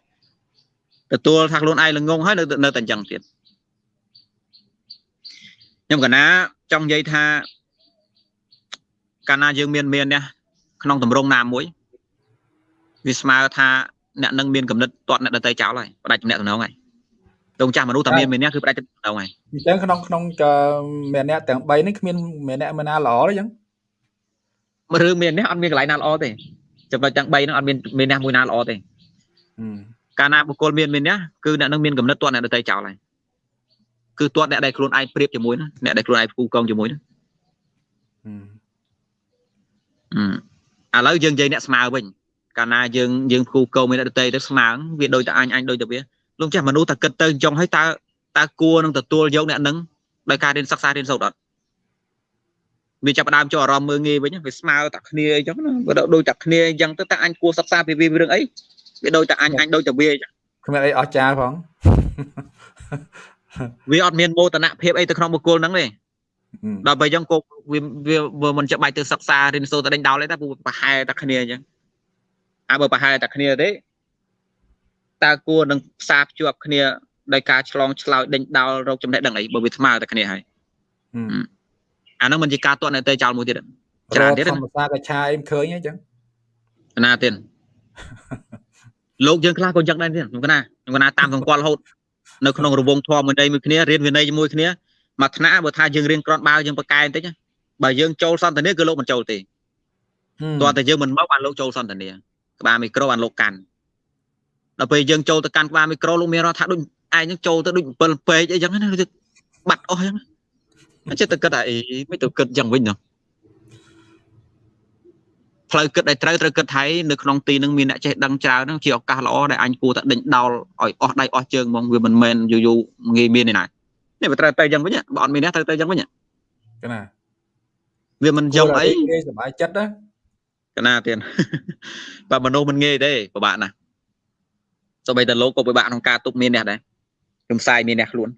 ទទួលថាខ្លួនឯងល្ងងហើយនៅនៅតែអញ្ចឹងទៀតខ្ញុំកណាចង់និយាយថាកាលណាយើងមានមាននេះ ក្នុងតម្រងណាមួយវាស្មើថាអ្នកនឹងមានកំណត់ទាត់អ្នកដតីចោលហើយផ្ដាច់ចំណេះតំណងហើយតងចាស់មនុស្សតែមានមានអ្នកគឺផ្ដាច់ចំណេះតំណងហើយអញ្ចឹងក្នុងក្នុងមានអ្នកទាំង3នេះគ្មានមានអ្នកមិនណាល្អទេអញ្ចឹងរឿងមានអ្នកអត់មានកន្លែងណាល្អទេចំណុចទាំង3ហ្នឹងអត់មានមានអ្នកមួយណាល្អទេកាលណាបុគ្គលមានមានអ្នកគឺអ្នកនឹងមានកំណត់ទាត់អ្នកដតីចោលហើយគឺទាត់អ្នកដែលខ្លួនឯងប្រៀបជាមួយណាអ្នកដែលខ្លួនឯងផ្គូកងជាមួយណា ឥឡូវយើងនិយាយអ្នកស្មើវិញកាលណាយើងយើងផ្គូកងមានអ្នកដតីទៅស្មើវាដូចតែអញអញដូចតែវាលោកចាស់មនុស្សតែគិតទៅចង់ឲ្យតើតើគួរនឹងទទួលយកអ្នកនឹងដោយការរៀនសិក្សារៀនសូត្រអត់វាចាប់ផ្ដើមចូលអារម្មណ៍មើងងាយវិញវាស្មើតែគ្នាអញ្ចឹងណាវាដូចតែគ្នាអញ្ចឹងទៅតែអញគួរសិក្សាពីវារឿងអីវាដូចតែអញអញដូចតែវាអញ្ចឹងគ្មានអីអស្ចារ្យផងវាអត់មានមោទនភាពអីទៅក្នុងបុគ្គលហ្នឹងទេ ដល់ពេលអញ្ចឹងគោវាវាមិនចាំបាច់ទៅសិក្សារៀនសូត្រតែដេញដោលទេតែប្រហែលតែគ្នាអញ្ចឹងអាបើប្រហែលតែគ្នាទេតើគួរនឹងផ្សារភ្ជាប់គ្នាដោយការឆ្លងឆ្លោយដេញដោលរកចំណេះដឹងអីបើវាស្មើតែគ្នាហើយអាហ្នឹងមិនជាការតន់ទៅចោលមួយទៀតច្រើនទៀតធម្មតាកឆាអីឃើញអញ្ចឹងណាទៀតលោកយើងខ្លះក៏យ៉ាងដែរទៀតខ្ញុំកណាខ្ញុំកណាតាមសង្កល់រហូតនៅក្នុងរវងធម៌មួយនៃមួយគ្នារៀនវិន័យជាមួយគ្នា មួយថ្នាក់បើថាយើងរៀនក្រនបាវយើងបកកែបន្តិចបើយើងចូលសន្តានាគឺលោកមិនចូលទេតោះតែយើងមិនមកបានលោកចូលសន្តានាក្បាលមីក្រូបានលោកកាន់ដល់ពេលយើងចូលទៅកាន់ក្បាលមីក្រូលោកមានរត់ថាដូចឯងហ្នឹងចូលទៅដូច7ពេកអីចឹងណាបាត់អស់ចឹងអញ្ចឹងទៅគិតថាអីមិនទៅគិតចឹងវិញណាផ្លូវគិតដែលត្រូវត្រូវគិតថៃនៅក្នុងទីនឹងមានអ្នកចេះដឹងច្រើនហ្នឹងជាឱកាសល្អដែលអញគួរតែដេញដោលឲ្យអស់ដៃអស់ជើងហ្មងវាមិនមែនយូរយូរងាយមានទេណា នេះវាត្រូវទៅចឹងវិញបើអត់មានអ្នកត្រូវទៅចឹងវិញកណាវាមិនយំអីសុបាយចិត្តណាកណាទៀតបើមនុស្សមិនងាយទេពិបាកណាស់សូម្បីតែលោកក៏ពិបាកក្នុងការទប់មានអ្នកដែរខ្ញុំផ្សាយមានអ្នកខ្លួន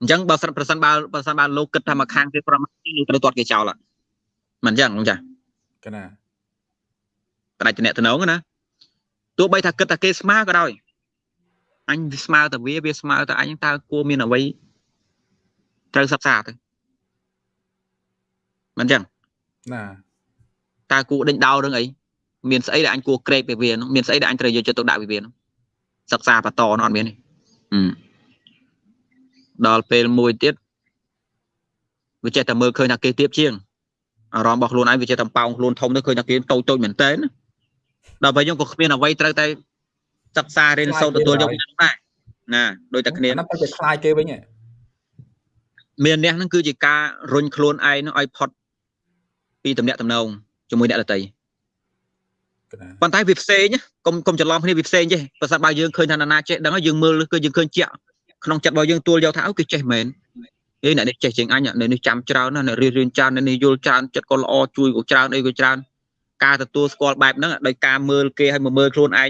អញ្ចឹងបើសិនប្រសិនបើប្រសិនបើលោកគិតថាមកខាងគេប្រមាណលោកត្រូវទាត់គេចោលអត់មិនអញ្ចឹងលោកចាកណាតែតំណតំណងណាទោះបីថាគិតថាគេស្មើក៏ដោយ អញវាស្មើតែវាវាស្មើតែអញតើគួរមានអ្វីត្រូវសិក្សាទៅមិនអញ្ចឹងណាតើគួរដេញដោលរឿងអីមានស្អីដែលអញគួរក្រេកពីវានោះមានស្អីដែលអញត្រូវយកចិត្តទុកដាក់ពីវានោះសិក្សាបន្តនោះអត់មានទេដល់ពេលមួយទៀតវាចេះតែមើលឃើញថាគេទៀបជាងអារម្មណ៍របស់ខ្លួនឯងវាចេះតែប៉ោងខ្លួនធំទៅឃើញថាគេតូចតូចមែនតើដល់ពេលយើងក៏គ្មានអ្វីត្រូវតែ សិក្សារៀនសូត្រទទួលយកពីហ្នឹងដែរណាដូចតែគ្នាហ្នឹងតែខ្លាយគេវិញមានអ្នកហ្នឹងគឺជាការរុញខ្លួនឯងនឹងឲ្យផុតពីតំណែងតំណងជាមួយអ្នកដទៃប៉ុន្តែវាផ្សេងកុំកុំច្រឡំគ្នាវាផ្សេងទេបើសិនបើយើងឃើញថាណាចេះដឹងហើយយើងមើលគឺយើងឃើញជាក់ក្នុងចិត្តរបស់យើងទួលយកថាអូគេចេះមែនអេអ្នកនេះចេះជាងអញអ្នកនេះចាំច្រើនណាអ្នករៀនរៀនច្រើនអ្នកនេះយល់ច្រើនចិត្តក៏ល្អជួយក៏ច្រើនអីក៏ច្រើនការទទួលស្គាល់បែបហ្នឹងដោយការមើលគេឲ្យមកមើលខ្លួនឯង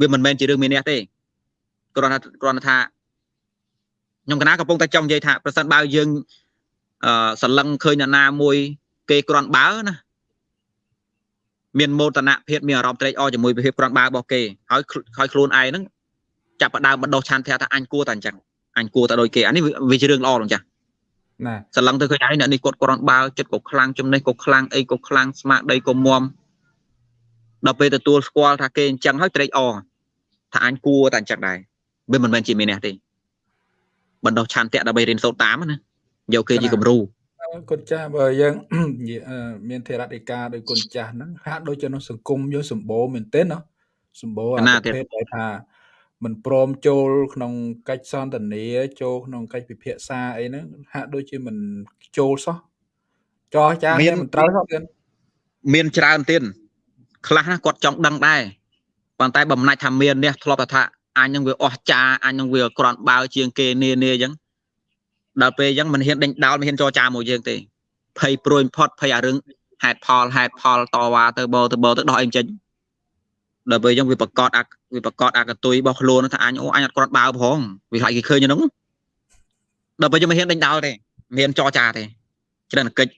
វាមិនមែនជារឿងមានអ្នកទេគ្រាន់តែគ្រាន់តែថាខ្ញុំកណាកំពុងតែចង់និយាយថាប្រសិនបើយើងអឺសលឹងឃើញអ្នកណាមួយគេគ្រាន់បើណាមានមោទនភាពមានអារម្មណ៍ត្រេកអរជាមួយភាពគ្រាន់បើរបស់គេហើយហើយខ្លួនឯងហ្នឹងចាប់ផ្ដើមបណ្ដោះឆន្ទៈថាអញគួរតែអញ្ចឹងអញគួរតែដូចគេអានេះវាជារឿងល្អលោកចាស់ណាសឡឹងទៅឃើញហើយអ្នកនេះគាត់គ្រាន់បើចិត្តក៏ខ្លាំងចំណេះក៏ខ្លាំងអីក៏ខ្លាំងស្មារតីក៏មម ដល់ពេលទទួលស្គាល់ថាគេអញ្ចឹងហើយត្រេកអរថាអញគួរតែអញ្ចឹងដែរវាមិនមែនជាមានអ្នកទេបណ្ដោះឆន្ទៈដើម្បីរៀនសូត្រតាមណាយកគេជាគំរូគុណចាស់បើយើងមានធរតិកាដោយគុណចាស់ហ្នឹងហាក់ដូចជានៅសង្គមយើងសម្បូរមែនទែនណាសម្បូរអាប្រភេទដែលថាមិនព្រមចូលក្នុងកិច្ចសន្ទនាចូលក្នុងកិច្ចពិភាក្សាអីហ្នឹងហាក់ដូចជាមិនចូលសោះចោះចាមានមិនត្រូវសោះទៀតមានច្រើនទៀត ខ្លះណាគាត់ចង់ដឹងដែរប៉ុន្តែបំណាច់ថាមាននេះធ្លាប់ថាអញនឹងវាអស់ចាអញនឹងវាក្រាន់បើជាងគេនានាអញ្ចឹងដល់ពេលអញ្ចឹងមិនហ៊ានដេញដោលមិនហ៊ានចរចាមួយយើងទេភ័យព្រួយផុតភ័យអារឿងហេតុផលហេតុផលតវ៉ាទៅបោទៅបោទៅដោះអីចេញដល់ពេលអញ្ចឹងវាប្រកាសអាវាប្រកាសអាកតុយរបស់ខ្លួនថាអញអូអញអត់គ្រាន់បើផងវាខ្លាចគេឃើញហ្នឹងដល់ពេលយើងមិនហ៊ានដេញដោលទេមិនហ៊ានចរចាទេច្រើនកិច្ច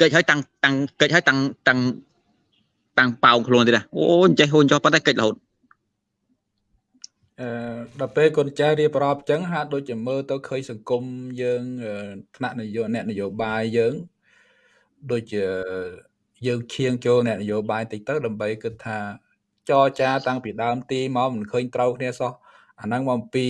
កិច្ចឲ្យតាំងតាំងកិច្ចឲ្យតាំងតាំង តាំងប៉ោងខ្លួនទៀតអូអញ្ចេះហូនចោះប៉ុន្តែកិច្ចរហូតអឺដល់ពេលកូនចៅរៀបរាប់អញ្ចឹងហាក់ដូចជាមើលទៅឃើញសង្គមយើងថ្នាក់នយោបាយអ្នកនយោបាយយើងដូចជាយើងឈៀងចូលអ្នកនយោបាយតិចទៅដើម្បីគិតថាចរចាតាំងពីដើមទីមកមិនឃើញត្រូវគ្នាសោះអាហ្នឹងមកអំពី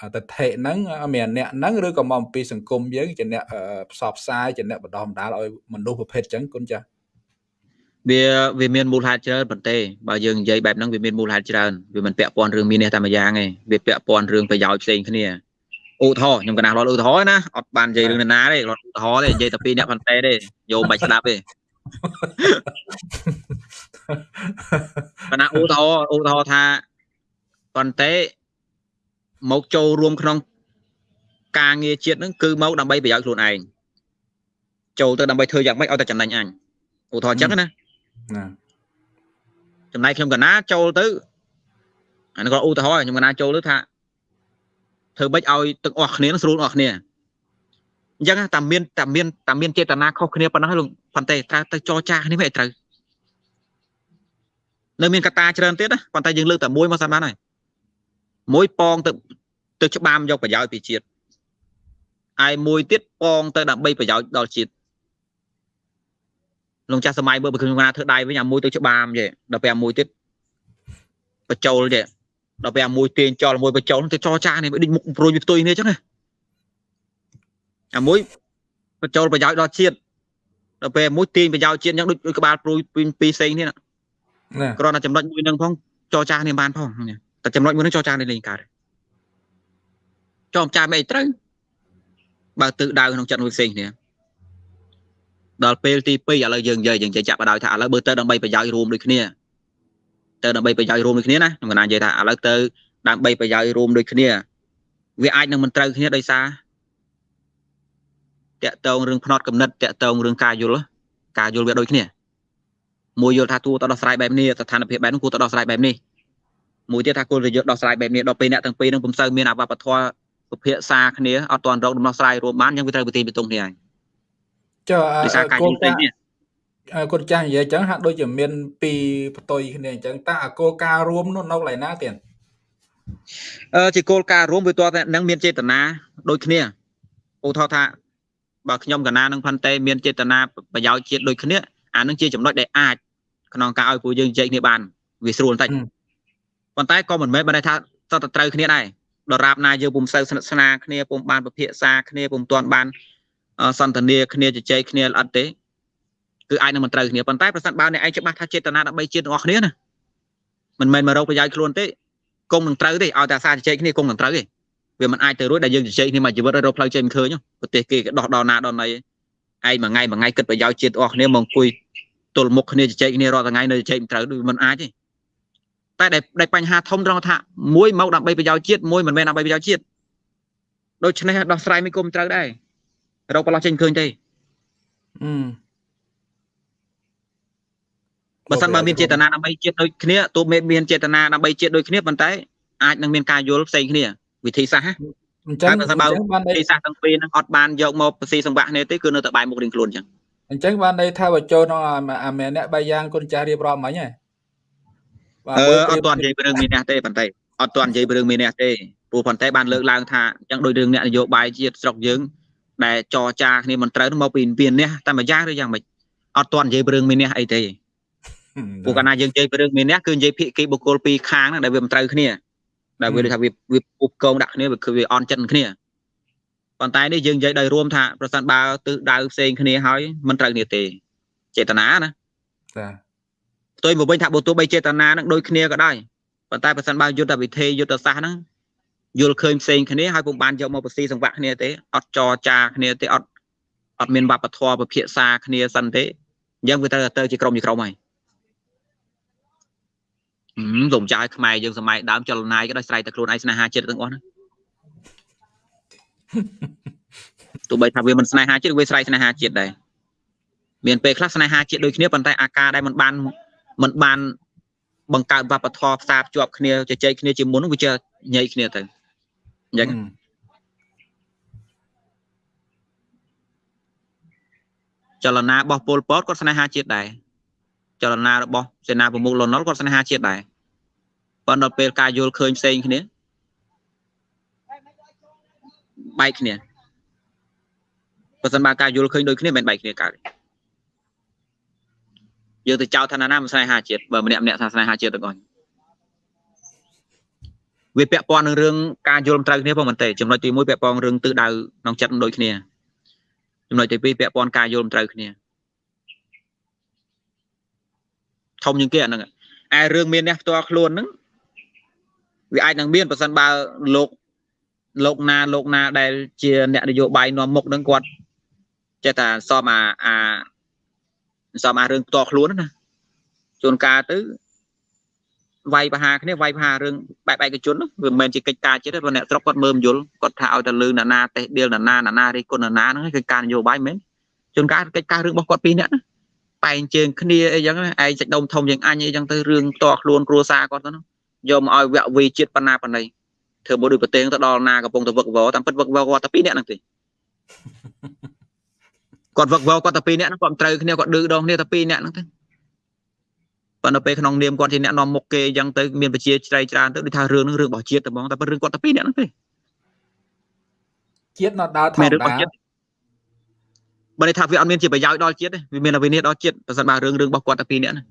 អតថេហ្នឹងមានអ្នកហ្នឹងឬក៏មកអំពីសង្គមយើងជាអ្នកផ្សព្វផ្សាយជាអ្នកបណ្ដោះបណ្ដាលឲ្យមនុស្សប្រភេទអញ្ចឹងគុណចាស់ វាវាមានមូលហេតុច្រើនប៉ុន្តែបើយើងនិយាយបែបហ្នឹងវាមានមូលហេតុច្រើនវាមិនពាក់ព័ន្ធរឿងមាននេះតែមួយយ៉ាងទេវាពាក់ព័ន្ធរឿងប្រយោជន៍ផ្សេងគ្នាឧទាហរណ៍ខ្ញុំកណាស់រត់ឧទាហរណ៍ណាអត់បាននិយាយរឿងណាទេរត់ឧទាហរណ៍ទេនិយាយតែពីរអ្នកប៉ុន្តែទេយកមិនបាច់ស្ដាប់ទេប៉ុន្តែឧទាហរណ៍ឧទាហរណ៍ថាប៉ុន្តែមកចូលរួមក្នុងការងារជាតិហ្នឹងគឺមកដើម្បីប្រយោជន៍ខ្លួនឯងចូលទៅដើម្បីធ្វើយ៉ាងម៉េចឲ្យតែចំណេញអញឧទាហរណ៍ចឹងណា ណាចំណែកខ្ញុំកណាចូលទៅអានេះក៏ឧទាហរណ៍ខ្ញុំកណាចូលទៅថាធ្វើម៉េចឲ្យទាំងអស់គ្នាស្រួលអស់គ្នាអញ្ចឹងតែមានតែមានតែមានចេតនាខុសគ្នាប៉ុណ្ណោះលោកប៉ុន្តែត្រូវទៅចរចាគ្នាមិនត្រូវនៅមានកត្តាច្រើនទៀតណាប៉ុន្តែយើងលើកតែមួយមកសិនបានហើយមួយប៉ងទៅទៅច្បាមយកប្រយោជន៍ពីជាតិឯមួយទៀតប៉ងទៅដើម្បីប្រយោជន៍ដល់ជាតិ លោកចាស់សម័យមើលបើខ្ញុំណាធ្វើដៃវិញអាមួយទៅច្បាមទេដល់ពេលអាមួយទៀតបញ្ចូលទេដល់ពេលអាមួយទាញចោលមួយបញ្ចូលទៅចរចានេះដូចមុខព្រួយវាផ្ទុយគ្នាអញ្ចឹងណាអាមួយបញ្ចូលប្រយោជន៍ដល់ជាតិដល់ពេលមួយទាញប្រយោជន៍ជាតិអញ្ចឹងដូចក្បាលព្រួយពីពីផ្សេងនេះណាគ្រាន់តែចំណុចមួយនឹងផងចរចានេះបានផងតែចំណុចមួយនឹងចរចានេះលេងកើតចំចាមិនអីត្រូវបើទិសដៅក្នុងចិត្តមួយផ្សេងគ្នា ដល់ពេលទី2ឥឡូវយើងនិយាយយើងចាប់បដៅថាឥឡូវបើទៅដើម្បីប្រយោជន៍រួមដូចគ្នាទៅដើម្បីប្រយោជន៍រួមដូចគ្នាណាខ្ញុំកណានិយាយថាឥឡូវទៅដើម្បីប្រយោជន៍រួមដូចគ្នាវាអាចនឹងមិនត្រូវគ្នាដោយសារតាក់តងរឿងផ្នត់កំណត់តាក់តងរឿងការយល់ការយល់វាដូចគ្នាមួយយល់ថាគួរទៅដោះស្រាយបែបនេះស្ថានភាពបែបនេះគួរទៅដោះស្រាយបែបនេះមួយទៀតថាគួរទៅយកដោះស្រាយបែបនេះដល់ពេលអ្នកទាំងពីរនឹងពុំសូវមានអវបធម៌ពិភាក្សាគ្នាអត់ទាន់រកដំណោះស្រាយរួមបានយ៉ាងវាត្រូវប្រទីបតុងគ្នាហើយ ចុះកូនចាស់កូនចាស់និយាយអញ្ចឹងហាក់ដូចជាមានពីរផ្ទុយគ្នាអញ្ចឹងតើអាគោលការណ៍រួមនោះនៅកន្លែងណាទៀតអឺជាគោលការណ៍រួមវាតតែនឹងមានចេតនាដូចគ្នាឧទាហរណ៍ថាបើខ្ញុំកណានឹងផាន់តេមានចេតនាប្រយោជន៍ជាតិដូចគ្នាអានឹងជាចំណុចដែលអាចក្នុងការឲ្យពួកយើងជែកគ្នាបានវាស្រួលបន្តិចប៉ុន្តែក៏មិនមែនបានថាតើត្រូវគ្នាដែរដរាបណាយើងពុំសូវស្និទ្ធស្នាលគ្នាពុំបានពិភាក្សាគ្នាពុំទាន់បាន សន្ទនាគ្នាជជែកគ្នាអត់ទេគឺអាចនឹងមិនត្រូវគ្នាប៉ុន្តែប្រសិនបើអ្នកឯងច្បាស់ថាចេតនាដើម្បីជាតិរបស់គ្នាណាមិនមែនមករកប្រយោជន៍ខ្លួនទេគង់នឹងត្រូវទេឲ្យតែសារជជែកគ្នាគង់នឹងត្រូវទេវាមិនអាចទៅរួចដែលយើងជជែកគ្នាមួយជីវិតរកផ្លូវចេញមិនឃើញប្រទេសគេក៏ដោះដល់ណាដល់ណីឯងមួយថ្ងៃមួយថ្ងៃគិតប្រយោជន៍ជាតិរបស់គ្នាមកអង្គុយទល់មុខគ្នាជជែកគ្នារាល់ថ្ងៃនៅជជែកមិនត្រូវមិនអាចទេតែដែលបញ្ហាធំត្រង់ថាមួយមកដើម្បីប្រយោជន៍ជាតិមួយមិនមែនដើម្បីប្រយោជន៍ជាតិដូច្នេះដោះស្រាយមិនគុំត្រូវដែរ រកប្រឡោះចេញឃើញទេអឺបើសិនបើមានចេតនាដើម្បីជាតិដូចគ្នាទោះមានចេតនាដើម្បីជាតិដូចគ្នាប៉ុន្តែអាចនឹងមានការយល់ផ្សេងគ្នាវិធីសាស្ត្រអញ្ចឹងបើសិនបើវិធីសាស្ត្រទាំងពីរនឹងអត់បានយកមកប្រស៊ីសង្វាក់គ្នាទេគឺនៅតែបែរមុខរៀងខ្លួនអញ្ចឹងអញ្ចឹងបានន័យថាបើចូលក្នុងអាមេអ្នកបាយយ៉ាងគុណចាស់រៀបរាប់មិញហ៎បាទអត់ទាន់និយាយពីរឿងមានអ្នកទេប៉ុន្តែអត់ទាន់និយាយពីរឿងមានអ្នកទេព្រោះប៉ុន្តែបានលើកឡើងថាអញ្ចឹងដោយរឿងអ្នកនយោបាយជាតិស្រុកយើង ដែលចរចាគ្នាមិនត្រូវមកពីមានអ្នកតែមួយយ៉ាងឬយ៉ាងម៉េចអត់ទាន់និយាយពីរឿងមានអ្នកអីទេព្រោះកាលណាយើងនិយាយពីរឿងមានអ្នកគឺនិយាយភាគីបុគ្គលពីរខាងហ្នឹងដែលវាមិនត្រូវគ្នាដែលវាថាវាវាពុបកងដាក់គ្នាវាគឺវាអន់ចិត្តគ្នាប៉ុន្តែនេះយើងនិយាយដោយរួមថាប្រសិនបើទិសដៅផ្សេងគ្នាហើយមិនត្រូវគ្នាទេចេតនាណាចាផ្ទុយមកវិញថាបើទោះបីចេតនានឹងដូចគ្នាក៏ដោយប៉ុន្តែប្រសិនបើយុទ្ធវិធីយុទ្ធសាស្ត្រហ្នឹង យល់ឃើញផ្សេងគ្នាហើយពុំបានយកមកបស៊ីសង្វាក់គ្នាទេអត់ចរចាគ្នាទេអត់អត់មានវប្បធម៌ពិភាក្សាគ្នាសិនទេអញ្ចឹងវាត្រូវទៅជាក្រុមជាក្រុមហើយហឹមសំចាយខ្មែរយើងសម័យដើមចលនាយក៏ដោយស្រ័យតែខ្លួនឯងស្នេហាចិត្តទាំងអស់ហ្នឹងទោះបីថាវាមិនស្នេហាជាតិវាស្រ័យស្នេហាជាតិដែរមានពេលខ្លះស្នេហាជាតិដូចគ្នាប៉ុន្តែអាការដែលមិនបានមិនបានបង្កើតវប្បធម៌ផ្សារភ្ជាប់គ្នាជជែកគ្នាជាមុនវាជាញែកគ្នាទៅ អញ្ចឹងចលនារបស់ពលពតគាត់ស្នេហាជាតិដែរចលនារបស់សេនាប្រមុខលន់នល់គាត់ស្នេហាជាតិដែរប៉ុន្តែដល់ពេលការយល់ឃើញផ្សេងគ្នាបែកគ្នាបើសិនបើការយល់ឃើញដូចគ្នាមិនបែកគ្នាកើតយើងទៅចោទថាណាមិនស្នេហាជាតិបើម្នាក់ម្នាក់ថាស្នេហាជាតិទាំងអស់ វាពាក់ព័ន្ធនឹងរឿងការយល់មិនត្រូវគ្នាផងមែនទេចំណុចទី1ពាក់ព័ន្ធរឿងទិសដៅក្នុងចិត្តដូចគ្នាចំណុចទី2ពាក់ព័ន្ធការយល់មិនត្រូវគ្នាធំជាងគេអាហ្នឹងឯរឿងមានអ្នកផ្ទាល់ខ្លួនហ្នឹងវាអាចនឹងមានប្រសិនបើលោកលោកណាលោកណាដែលជាអ្នកនយោបាយនាំមុខហ្នឹងគាត់ចេះតែសមអាអាសមអារឿងផ្ទាល់ខ្លួនណាជួនកាលទៅ វាយបហាគ្នាវាយបហារឿងបែបឯកជនវាមិនមែនជាកិច្ចការជាតិទេព្រោះអ្នកស្រុកគាត់មើលមយល់គាត់ថាឲ្យតែលឺណានាតេះដៀលណានាណានារិះគន់ណានាហ្នឹងគឺការនយោបាយមែនជួនកាលកិច្ចការរឿងរបស់គាត់ពីរនាក់ណាបែងជើងគ្នាអីចឹងឯងចិត្តដុំធំជាងអញអីចឹងទៅរឿងតខ្លួនគ្រួសារគាត់ទៅយកមកឲ្យវគ្គវីជាតិបណ្ណាបណ្ណៃធ្វើមកដូចប្រទេសទៅដល់ណាកំពុងតែវឹកវរតាមពិតវឹកវរគាត់តែពីរនាក់ហ្នឹងទេគាត់វឹកវរគាត់តែពីរនាក់ហ្នឹងគាត់ត្រូវគ្នាគាត់ឌឺដងគ្នាតែពីរនាក់ហ្នឹងទេ ប៉ុន្តែពេលក្នុងនាមគាត់ជាអ្នកនាំមុខគេអញ្ចឹងទៅមានប្រជាជ្រៃច្រើនទៅដូចថារឿងហ្នឹងរឿងរបស់ជាតិតែហ្មងតែប៉ុន្តែរឿងគាត់តែពីរនាក់ហ្នឹងទេជាតិនៅដើរធម្មតាបើន័យថាវាអត់មានជាប្រយោជន៍ដល់ជាតិទេវាមានអវិនិច្ឆ័យដល់ជាតិប្រសិនបើរឿងរឿងរបស់គាត់តែពីរនាក់ណា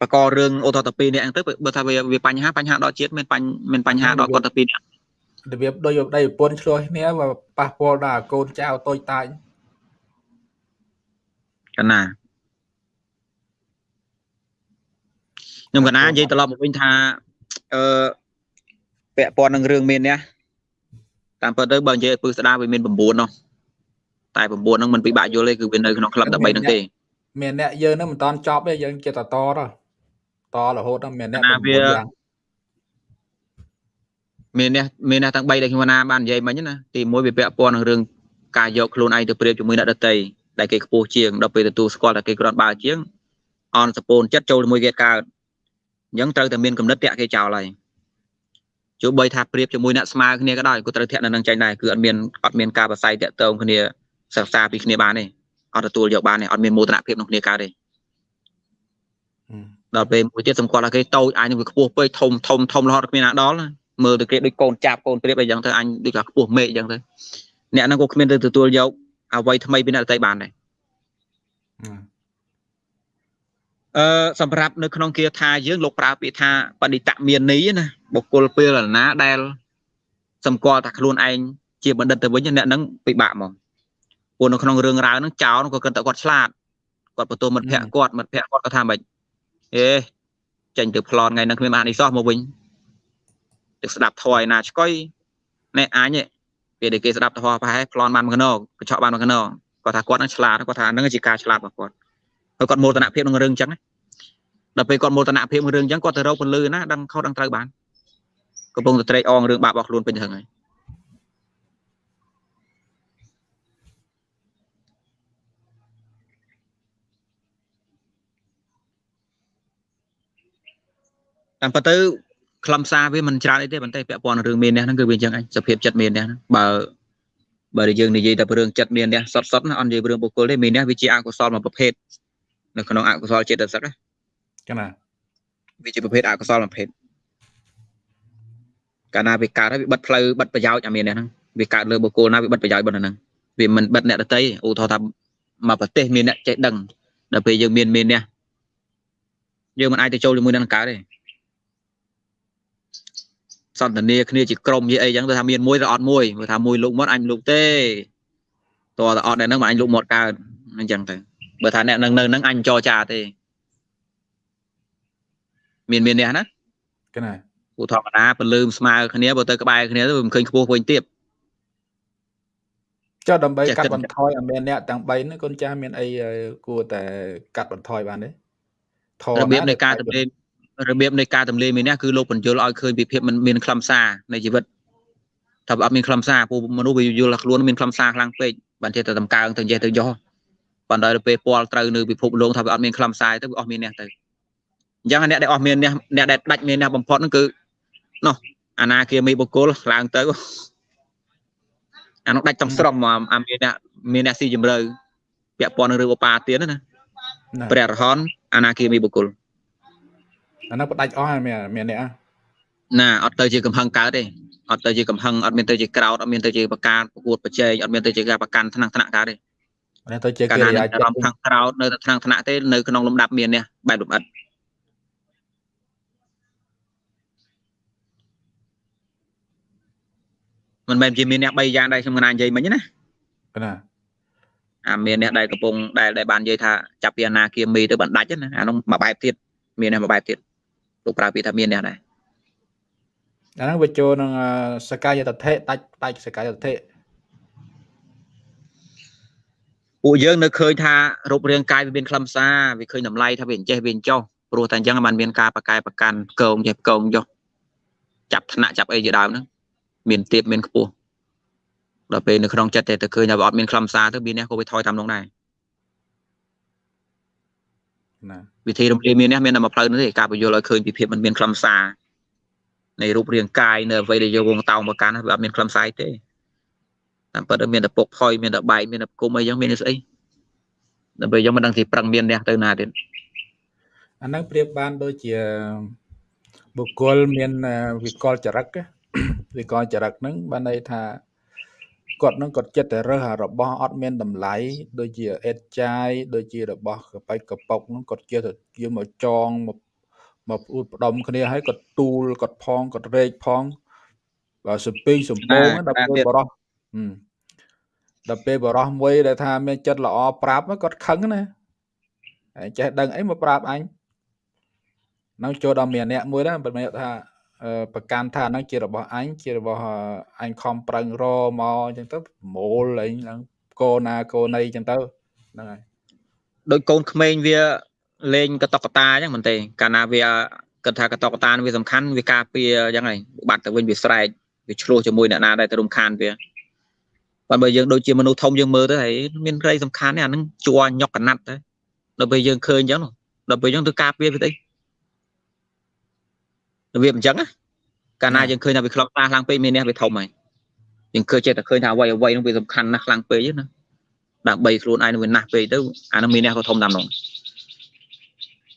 បករឿងអូតតពីរនាក់ហ្នឹងទៅបើថាវាវាបញ្ហាបញ្ហាដល់ជាតិមានបញ្មានបញ្ហាដល់គាត់តែពីរនាក់របៀបដូចដៃប្រពន្ធឆ្លោះគ្នាប៉ះពាល់ដល់កូនចៅតូចតាចកណា ខ្ញុំកណានិយាយត្រឡប់មកវិញថាអឺពាក់ព័ន្ធនឹងរឿងមាននេះតាមពិតទៅបើនិយាយពឹសស្ដារវាមាន9នោះតែ9ហ្នឹងមិនពិបាកយល់ទេគឺវានៅក្នុងក្លឹប13ហ្នឹងទេមានអ្នកយើងហ្នឹងមិនតន់ចប់ទេយើងចេះតែតតតរហូតដល់មានអ្នក9យ៉ាងមានអ្នកមានអ្នកទាំង3ដែលខ្ញុំណាបាននិយាយមិញណាទី1វាពាក់ព័ន្ធនឹងរឿងការយកខ្លួនឯងទៅប្រៀបជាមួយអ្នកដតីដែលគេខ្ពស់ជាងដល់ពេលទទួលស្គាល់តែគេគ្រាន់បើជាងអនសពូនចិត្តចូលជាមួយគេកើត អញ្ចឹងត្រូវតែមានកំណត់តាក់គេចោលហើយទោះបីថាប្រៀបជាមួយអ្នកស្មើគ្នាក៏ដោយក៏ត្រូវធាក់នៅនឹងចាញ់ដែរគឺអត់មានអត់មានការប្រស័យតាក់ទងគ្នាសិក្សាពីគ្នាបានទេអត់ទទួលយកបានទេអត់មានមោទនភាពក្នុងគ្នាកើតទេដល់ពេលមួយទៀតសម្គាល់ថាគេតូចអញនឹងវាខ្ពស់ពេកធំធំធំរហូតគ្មានណាដល់មើលទៅគេដូចកូនចាប់កូនប្រៀបអីចឹងទៅអញដូចថាខ្ពស់មេឃចឹងទៅអ្នកហ្នឹងក៏គ្មានទៅទទួលយកអ្វីថ្មីពីអ្នកដទៃបានដែរ អឺសម្រាប់នៅក្នុងគាថាយើងលោកប្រើពាក្យថាបណិតមាននីណាបុគ្គលពេលណាដែលសម្គាល់ថាខ្លួនឯងជាបណ្ឌិតទៅវិញអ្នកហ្នឹងពិបាកហ្មងព្រោះនៅក្នុងរឿងរ៉ាវហ្នឹងចោលក៏គិតតែគាត់ឆ្លាតគាត់បន្ទោមិត្តភ័ក្ដិគាត់មិត្តភ័ក្ដិគាត់ក៏ថាម៉េចអេចេញទៅប្លន់ថ្ងៃហ្នឹងគ្មានបានអីសោះមកវិញទៅស្ដាប់ធွာឯណាឆ្កុយណែអញពេលដែលគេស្ដាប់ធွာប្រហែលប្លន់បានមកណោកញ្ចក់បានមកណោគាត់ថាគាត់នឹងឆ្លាតគាត់ថាហ្នឹងជាការឆ្លាតរបស់គាត់ ហើយគាត់មោទនភាពក្នុងរឿងអញ្ចឹងដល់ពេលគាត់មោទនភាពក្នុងរឿងអញ្ចឹងគាត់ទៅរកពលឺណាដឹងខុសដឹងត្រូវបានកំពុងតែត្រេកអងរឿងបាបរបស់ខ្លួនពេញទៅហើយតាមពិតទៅខ្លឹមសារវាមិនច្រើនអីទេប៉ុន្តែពាក់ព័ន្ធនឹងរឿងមាននេះហ្នឹងគឺវាអញ្ចឹងឯងសភាពចិត្តមាននេះបើបើយើងនិយាយតែពីរឿងចិត្តមាននេះសតសតណាអត់និយាយពីរឿងបុគ្គលទេមាននេះវាជាអកុសលមួយប្រភេទ នៅក្នុងអកុសលចិត្តសឹកណាចាណាវាជាប្រភេទអកុសលមួយប្រភេទកាលណាវាកើតហើយវាបិទផ្លូវបិទប្រយោជន៍អាមាននេះហ្នឹងវាកើតលើបុគ្គលណាវាបិទប្រយោជន៍ប៉ុណ្ណឹងវាមិនបិទអ្នកដតីឧទាហរណ៍ថាមកប្រទេសមានអ្នកចេះដឹងដល់ពេលយើងមានមាននេះយើងមិនអាចទៅចូលជាមួយនឹងកើតទេសន្តានាគ្នាជាក្រុមជាអីចឹងទៅថាមានមួយឬអត់មួយមើលថាមួយលោកមាត់អញលោកទេតើអត់តែហ្នឹងមកអញលោកមាត់កើតអញ្ចឹងទៅ បើថាអ្នកនឹងនៅហ្នឹងអញចរចាទេមានមាននេះណាកណាពូធម្មតាពលឺស្មើគ្នាបើទៅក្បែរគ្នាទៅមិនឃើញខ្ពស់វិញទៀតចុះដើម្បីកាត់បន្ថយឲ្យមានអ្នកទាំង3ហ្នឹងកូនចាស់មានអីគួរតែកាត់បន្ថយបានទេធររបៀបនៃការទម្លាយរបៀបនៃការទម្លាយមាននេះគឺលោកបញ្យលឲ្យឃើញពីភាពមិនមានខ្លឹមសារនៃជីវិតថាអត់មានខ្លឹមសារពូមនុស្សវាយល់ថាខ្លួនមានខ្លឹមសារខ្លាំងពេកបានចេះតែតម្កើងទៅចេះទៅយោ ប៉ុន្តែពេលពាល់ត្រូវនៅពិភពលោកថាវាអត់មានខ្លឹមសារទៅវាអស់មាននេះទៅអញ្ចឹងអ្នកដែលអស់មានអ្នកអ្នកដែលដាច់មានអ្នកបំផុតហ្នឹងគឺនោះអាណាគាមីបុគ្គលឡើងទៅអានោះដាច់ទាំងស្រុងមកអាមានអ្នកមានអ្នកស៊ីជម្រៅពាក់ព័ន្ធនឹងរឿងឧបាទានណាព្រះរហន្តអាណាគាមីបុគ្គលអានោះផ្ដាច់អស់មានមានអ្នកណាអត់ទៅជាកំហឹងកើតទេអត់ទៅជាកំហឹងអត់មានទៅជាក្រោតអត់មានទៅជាប្រការប្រកួតប្រជែងអត់មានទៅជាការប្រកាន់ថ្នាក់ថ្នាក់កើតទេ ទៅជាកិរិយាចិត្តខាងក្រោតនៅតែថ្នាក់ថ្នាក់ទេនៅក្នុងលំដាប់មាននេះបែបលំអិតមិនមែនជាមានអ្នក3យ៉ាងដែរខ្ញុំកណានិយាយមិញណាណាអាមានអ្នកដែលកំពុងដែលដែលបាននិយាយថាចាប់ពីអាណាគាមីទៅបណ្ដាច់ណាអានោះមួយបែបទៀតមានអ្នកមួយបែបទៀតលោកប្រើពាក្យថាមានអ្នកដែរអាហ្នឹងវាចូលនឹងសកាយតថេដាច់ដាច់សកាយតថេ ពួកយើងនៅឃើញថារូបរាងកាយវាមានខ្លឹមសារវាឃើញតម្លៃថាវាអញ្ចេះវាអញ្ចោះព្រោះតែអញ្ចឹងมันមានការបកកែប្រកាន់កងចេះកងចុះចាប់ថ្នាក់ចាប់អីជាដើមហ្នឹងមានទៀបមានខ្ពស់ដល់ពេលនៅក្នុងចិត្តតែទៅឃើញថាវាអត់មានខ្លឹមសារទៅមានអ្នកក៏វាថយតាមនោះដែរណាវិធីរំលាយមាននេះមានតែមួយផ្លូវនោះទេការបញ្យល់ឲ្យឃើញពីភាពមិនមានខ្លឹមសារនៃរូបរាងកាយនៅអ្វីដែលយកវងតោមកកាន់វាអត់មានខ្លឹមសារទេ តាមពិតមានតែពុកផុយមានតែបែកមានតែគុំអីចឹងមានស្អីដើម្បីយើងមិនដឹងទីប្រឹងមានអ្នកទៅណាទៀតអាហ្នឹងប្រៀបបានដូចជាបុគ្គលមានវិកលចរិតវិកលចរិតហ្នឹងបានន័យថាគាត់នឹងគាត់ចិត្តតែរើសអារបស់អត់មានតម្លៃដូចជាអេតចាយដូចជារបស់កប៉ិចកប៉ុកហ្នឹងគាត់ជាទៅយកមកចងមកមកអ៊ូតផ្ដំគ្នាហើយគាត់ទូលគាត់ផងគាត់រែកផងបើសំពីងសំពងដល់ពេលបរោះ ដល់ពេលបរោះមួយដែលថាមានចិត្តល្អប្រាប់គាត់ខឹងណាហើយចេះដឹងអីមកប្រាប់អញនឹងចូលដល់មានអ្នកមួយដែរមិនមែនថាប្រកាន់ថាហ្នឹងជារបស់អញជារបស់អញខំប្រឹងរមកអញ្ចឹងទៅប្រមូលអីហ្នឹងកូណាកូណីអញ្ចឹងទៅហ្នឹងហើយដូចកូនក្មេងវាលេងកតកតាអញ្ចឹងមែនទេកាលណាវាគិតថាកតកតាវាសំខាន់វាការពារអញ្ចឹងហើយបាត់ទៅវិញវាស្រែកវាឆ្លោះជាមួយអ្នកណាដែលទៅរំខានវា បើបើយើងដូចជាមនុស្សធំយើងមើលទៅហើយមានក្រីសំខាន់នេះអានឹងជួញុកកណាត់ទៅដល់ពេលយើងឃើញអញ្ចឹងដល់ពេលអញ្ចឹងទៅការពារវាទៅរបៀបអញ្ចឹងណាកាលណាយើងឃើញថាវាខ្លោចខ្លាំងពេកមាននេះវាធំហើយយើងឃើញចេះតែឃើញថាអ្វីអ្វីនោះវាសំខាន់ណាស់ខ្លាំងពេកណាដើម្បីខ្លួនឯងនឹងវាណាស់ពេកទៅអានឹងមាននេះក៏ធំតាមនោះ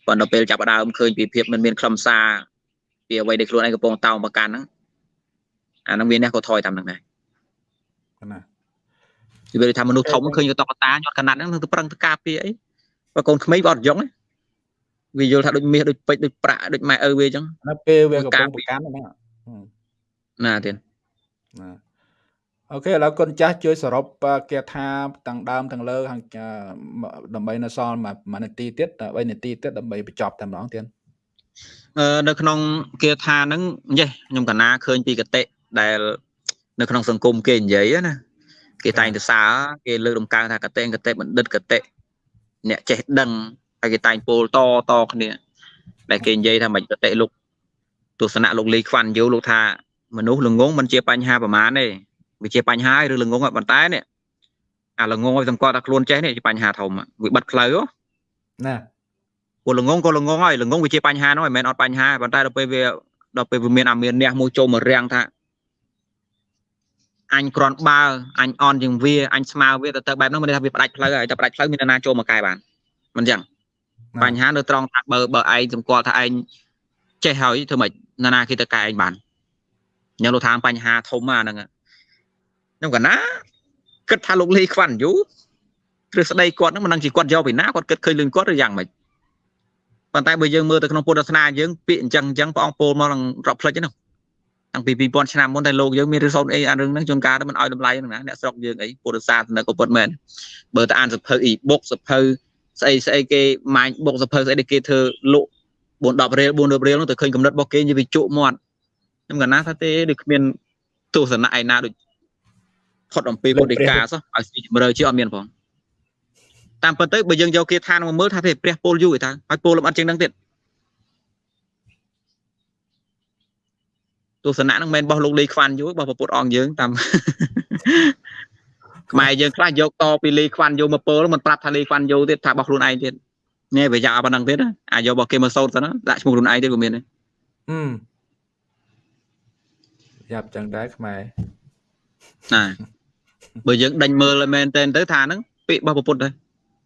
ប៉ុន្តែពេលចាប់ដើមឃើញពីភាពមិនមានខ្លឹមសារពីអ្វីដែលខ្លួនឯងកំពុងតោងប្រកាន់ហ្នឹងអានឹងមាននេះក៏ថយតាមនឹងដែរណា និយាយថាមនុស្សធំឃើញកតកតាញាត់កណាត់ហ្នឹងនឹងទៅប្រឹងទៅការពារអីបើកូនក្មេងបើអត់យងទេវាយល់ថាដូចមាសដូចពេជ្រដូចប្រាក់ដូចម៉ែឪវាអញ្ចឹងនៅពេលវាកំពុងប្រកាន់ហ្នឹងណាទៀតណាអូខេឥឡូវគុណចាស់ជួយសរុបគាថាទាំងដើមទាំងលើខាងដើម្បីនៅសល់មួយនាទីទៀត3នាទីទៀតដើម្បីបញ្ចប់តែម្ដងទៀតអឺនៅក្នុងគាថាហ្នឹងយេខ្ញុំកណាឃើញពីកតិដែលនៅក្នុងសង្គមគេនិយាយណា គេតែងទៅសារគេលើកដំកើងថាកតិកតិបណ្ឌិតកតិអ្នកចេះដឹងហើយគេតែងពោលតតគ្នាដែលគេនិយាយថាមិនកតិលោកទស្សនៈលោកលីខ្វាន់យូលោកថាមនុស្សល្ងងមិនជាបញ្ហាប្រមាណទេវាជាបញ្ហាឬល្ងងប៉ុន្តែនេះអាល្ងងឲ្យសម្គាល់ថាខ្លួនចេះនេះជាបញ្ហាធំវាបិទផ្លូវណាពួកល្ងងក៏ល្ងងហើយល្ងងវាជាបញ្ហានោះមិនមែនអត់បញ្ហាប៉ុន្តែដល់ពេលវាដល់ពេលវាមានអាមានអ្នកមួយចូលមករាំងថា អញគ្រាន់បើអញអន់ជាងវាអញស្មើវាទៅទៅបែបនោះមិនថាវាផ្ដាច់ផ្លូវហើយតែផ្ដាច់ផ្លូវមាននរណាចូលមកកែបានមិនអញ្ចឹងបញ្ហានៅត្រង់ថាបើបើឯងសម្គាល់ថាឯងចេះហើយធ្វើម៉េចនរណាគេទៅកែឯងបានខ្ញុំលោកថាបញ្ហាធំអាហ្នឹងខ្ញុំកណាគិតថាលោកលីខ្វាន់យូទ្រឹស្ដីគាត់ហ្នឹងមិនដឹងជាគាត់យកពីណាគាត់គិតឃើញលឿនគាត់ឬយ៉ាងម៉េចប៉ុន្តែបើយើងមើលទៅក្នុងពុទ្ធសាសនាយើងពាក្យអញ្ចឹងអញ្ចឹងព្រះអង្គពោលមកនឹងរកផ្លេចហ្នឹង តាំងពី2000ឆ្នាំមុនតែលោកយើងមានរិស័តអីអារឿងហ្នឹងជួនកាលមិនឲ្យតម្លៃហ្នឹងណាអ្នកស្រុកយើងអីពុទ្ធសាសនាក៏ពិតមែនបើទៅអានសភៅ e-book សភៅស្អីស្អីគេម៉ាញបុកសភៅស្អីគេធ្វើលក់4 10រៀល4 10រៀលនោះទៅឃើញកំណត់របស់គេនិយាយវាជក់មាត់ខ្ញុំកណាថាទេដូចគ្មានទស្សនៈឯណាដូចផុតអំពីពុទ្ធិកាសោះឲ្យស៊ីជំរឿជាអត់មានផងតាមពិតទៅបើយើងយកគេឋានមកមើលថាទេព្រះពលយូរឯតាហើយពលលំអិតជាងនឹងទៀត ទស្សនៈហ្នឹងមិនមែនរបស់លោកលីខ្វាន់យូររបស់ពុទ្ធអង្គយើងតាមខ្មែរយើងខ្លះយកតពីលីខ្វាន់យូមកពលមិនប្រាប់ថាលីខ្វាន់យូទៀតថារបស់ខ្លួនឯងទៀតនេះវាយ៉ាប៉ុណ្ណឹងទៀតអាយករបស់គេមកសូត្រទៅណាដាក់ឈ្មោះខ្លួនឯងទៀតក៏មានដែរហឹមយ៉ាប់ចឹងដែរខ្មែរណាបើយើងដេញមើលមែនតែនទៅថាហ្នឹងពាក្យរបស់ពុទ្ធដែរ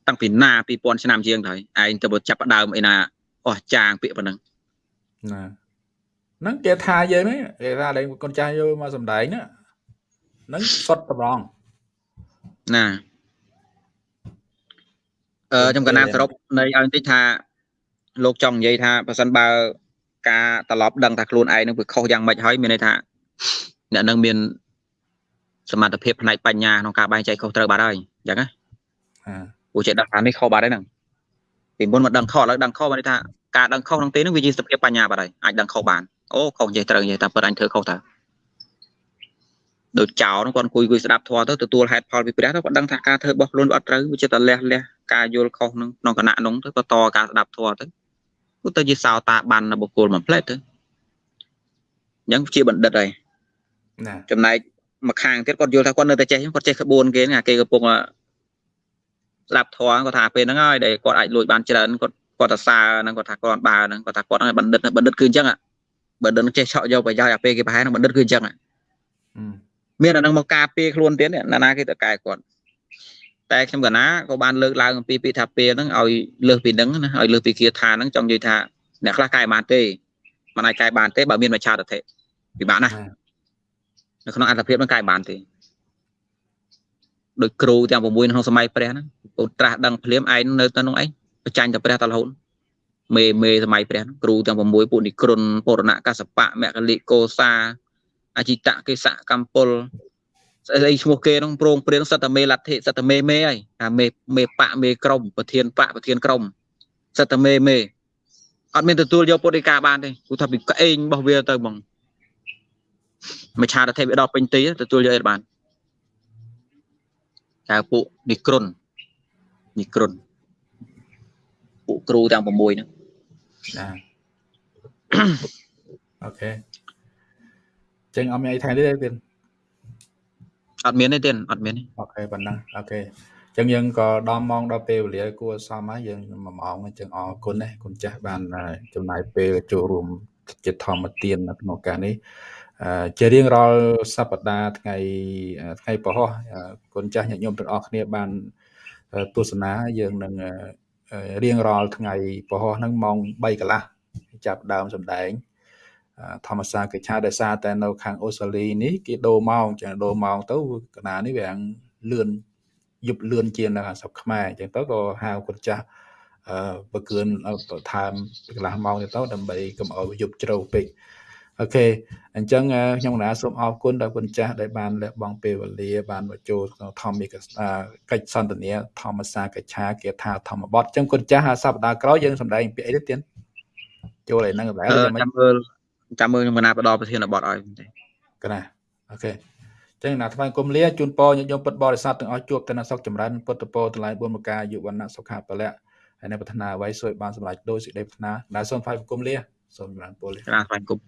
តាំងពីណា2000ឆ្នាំជាងទៅឯងទៅចាប់ដើមអីណាអស់ចាងពាក្យប៉ុណ្ណឹងណា ហ្នឹងគេថាយើងហ្នឹងគេថាលេងកូនចាស់យកមកសំដែងហ្នឹងសុតតម្រងណាអឺខ្ញុំកណាសរុបនៃឲ្យបន្តិចថាលោកចង់និយាយថាបើសិនបើ ការត្រឡប់ដឹងថាខ្លួនឯងនឹងវាខុសយ៉ាងម៉េចហើយមានន័យថាអ្នកនឹងមានសមត្ថភាពផ្នែកបញ្ញាក្នុងការបែងចែកខុសត្រូវបាត់ហើយអញ្ចឹងណាព្រោះចេះដឹងថានេះខុសបាត់ហើយហ្នឹងពីមុនមកដឹងខុសឥឡូវដឹងខុសមានន័យថាការដឹងខុសក្នុងទីនោះវាជាសភាពបញ្ញាបាត់ហើយអាចដឹងខុសបាន អូខុសនិយាយត្រូវនិយាយតែពិតអញធ្វើខុសតើដូចចោលហ្នឹងគាត់អង្គុយអង្គុយស្ដាប់ធម៌ទៅទទួលហេតុផលពីព្រះទៅគាត់ដឹងថាការធ្វើរបស់ខ្លួនអត់ត្រូវវាចិត្តតែលះលះការយល់ខុសហ្នឹងក្នុងគណៈហ្នឹងទៅបន្តការស្ដាប់ធម៌ទៅគឺទៅជាសោតាបាននៅបុគ្គលមួយផ្លែតទៅអញ្ចឹងជាបណ្ឌិតហើយណាចំណែកមួយខាងទៀតគាត់យល់ថាគាត់នៅតែចេះគាត់ចេះក្បួនគេហ្នឹងអាគេកំពុងស្ដាប់ធម៌គាត់ថាពេលហ្នឹងហើយដែលគាត់អាចលួចបានច្រើនគាត់គាត់ទៅសើហ្នឹងគាត់ថាគាត់បើហ្នឹងគាត់ថាគាត់ហ្នឹងបណ្ឌិតបណ្ឌិតគឺអញ្ចឹង បណ្ឌិតចេះឆក់យកប្រយោជន៍អាពេលគេប្រហែលហ្នឹងបណ្ឌិតគឺអញ្ចឹងមានអានឹងមកការពារខ្លួនទៀតណាណាគេតកែគាត់តែខ្ញុំកណាក៏បានលើកឡើងអំពីពាក្យថាពេលហ្នឹងឲ្យលើសពីហ្នឹងណាឲ្យលើសពីគាថាហ្នឹងចង់និយាយថាអ្នកខ្លះកែបានទេមិនអាចកែបានទេបើមានមច្ឆាតតិពិបាកណាស់នៅក្នុងអត្ថភាពហ្នឹងកែបានទេដោយគ្រូទាំង6ក្នុងសម័យព្រះហ្នឹងពុទ្ធត្រាស់ដឹងភ្លាមឯងនៅទៅក្នុងឯងបច្ចាញ់តែព្រះតរហូត មេមេសម័យព្រះគ្រូទាំង6ពួកនិក្រុនពរណកសបៈមគ្គលិកោសាអចិតកេសៈកម្ពុលស្អីឈ្មោះគេនោះប្រងព្រៀងសតមេលទ្ធិសតមេមេហើយថាមេមេបៈមេក្រមប្រធានបៈប្រធានក្រមសតមេមេអត់មានទទួលយកពុទ្ធិកាបានទេគូថាពីក្អេងរបស់វាទៅហ្មងមច្ឆាតថេវាដល់ពេញទីទទួលយកអីបានតែពួកនិក្រុននិក្រុនពួកគ្រូទាំង6ហ្នឹង ណាអូខេចឹងអត់មានអីថែមទេទៀតអត់មានទេទៀតអត់មានទេអូខេប៉ុណ្ណឹងអូខេចឹងយើងក៏ដល់ម៉ោងដល់ពេលវេលាគួរសមហើយយើង1ម៉ោងអញ្ចឹងអរគុណណាគុណចាស់បានចំណាយពេលចូលរួមជាធម្មទានក្នុងការនេះជារៀងរាល់សប្តាហ៍ថ្ងៃថ្ងៃពហុគុណចាស់ញាតិញោមទាំងអស់គ្នាបានទស្សនាយើងនឹង រៀងរាល់ថ្ងៃពហុហ្នឹងម៉ោង3កន្លះចាប់ដើមសម្ដែងធម្មសាកិច្ឆាដោយសារតែនៅខាងអូស្ត្រាលីនេះគេដូរម៉ោងចឹងដូរម៉ោងទៅកណានេះវាលឿនយប់លឿនជាងនៅស្រុកខ្មែរអញ្ចឹងទៅក៏ហៅគាត់ចាស់អឺបើគឿនបន្ថែមកន្លះម៉ោងទៅដើម្បីកុំឲ្យយប់ជ្រៅពេក អូខេអញ្ចឹងខ្ញុំកណាសូមអរគុណដល់គុណចាស់ដែលបានលះបង់ពេលវេលាបានមកចូលក្នុងធម្មិកកិច្ចសន្ទនាធម្មសាកិច្ឆាគេថាធម្មបទអញ្ចឹងគុណចាស់សប្តាហ៍ក្រោយយើងសម្ដែងពាក្យអីទៀតទៀតចូលឯហ្នឹងកន្លែងចាំមើលចាំមើលខ្ញុំកណាបដប្រធានបទឲ្យកណាអូខេចឹងណាថ្វាយគុំលាជូនពរញាតិញោមពុទ្ធបរិស័ទទាំងអស់ជួបតែសុខចម្រើនពុទ្ធពរទាំងឡាយបុណ្យមកការយុវណ្ណៈសុខៈពលៈហើយនៅប្រាថ្នាអ្វីសូមបានសម្រេចដោយសេចក្តីប្រាថ្នាដែលសូមថ្វាយគុំលាសូមចម្រើនពរលាថ្វាយគុំ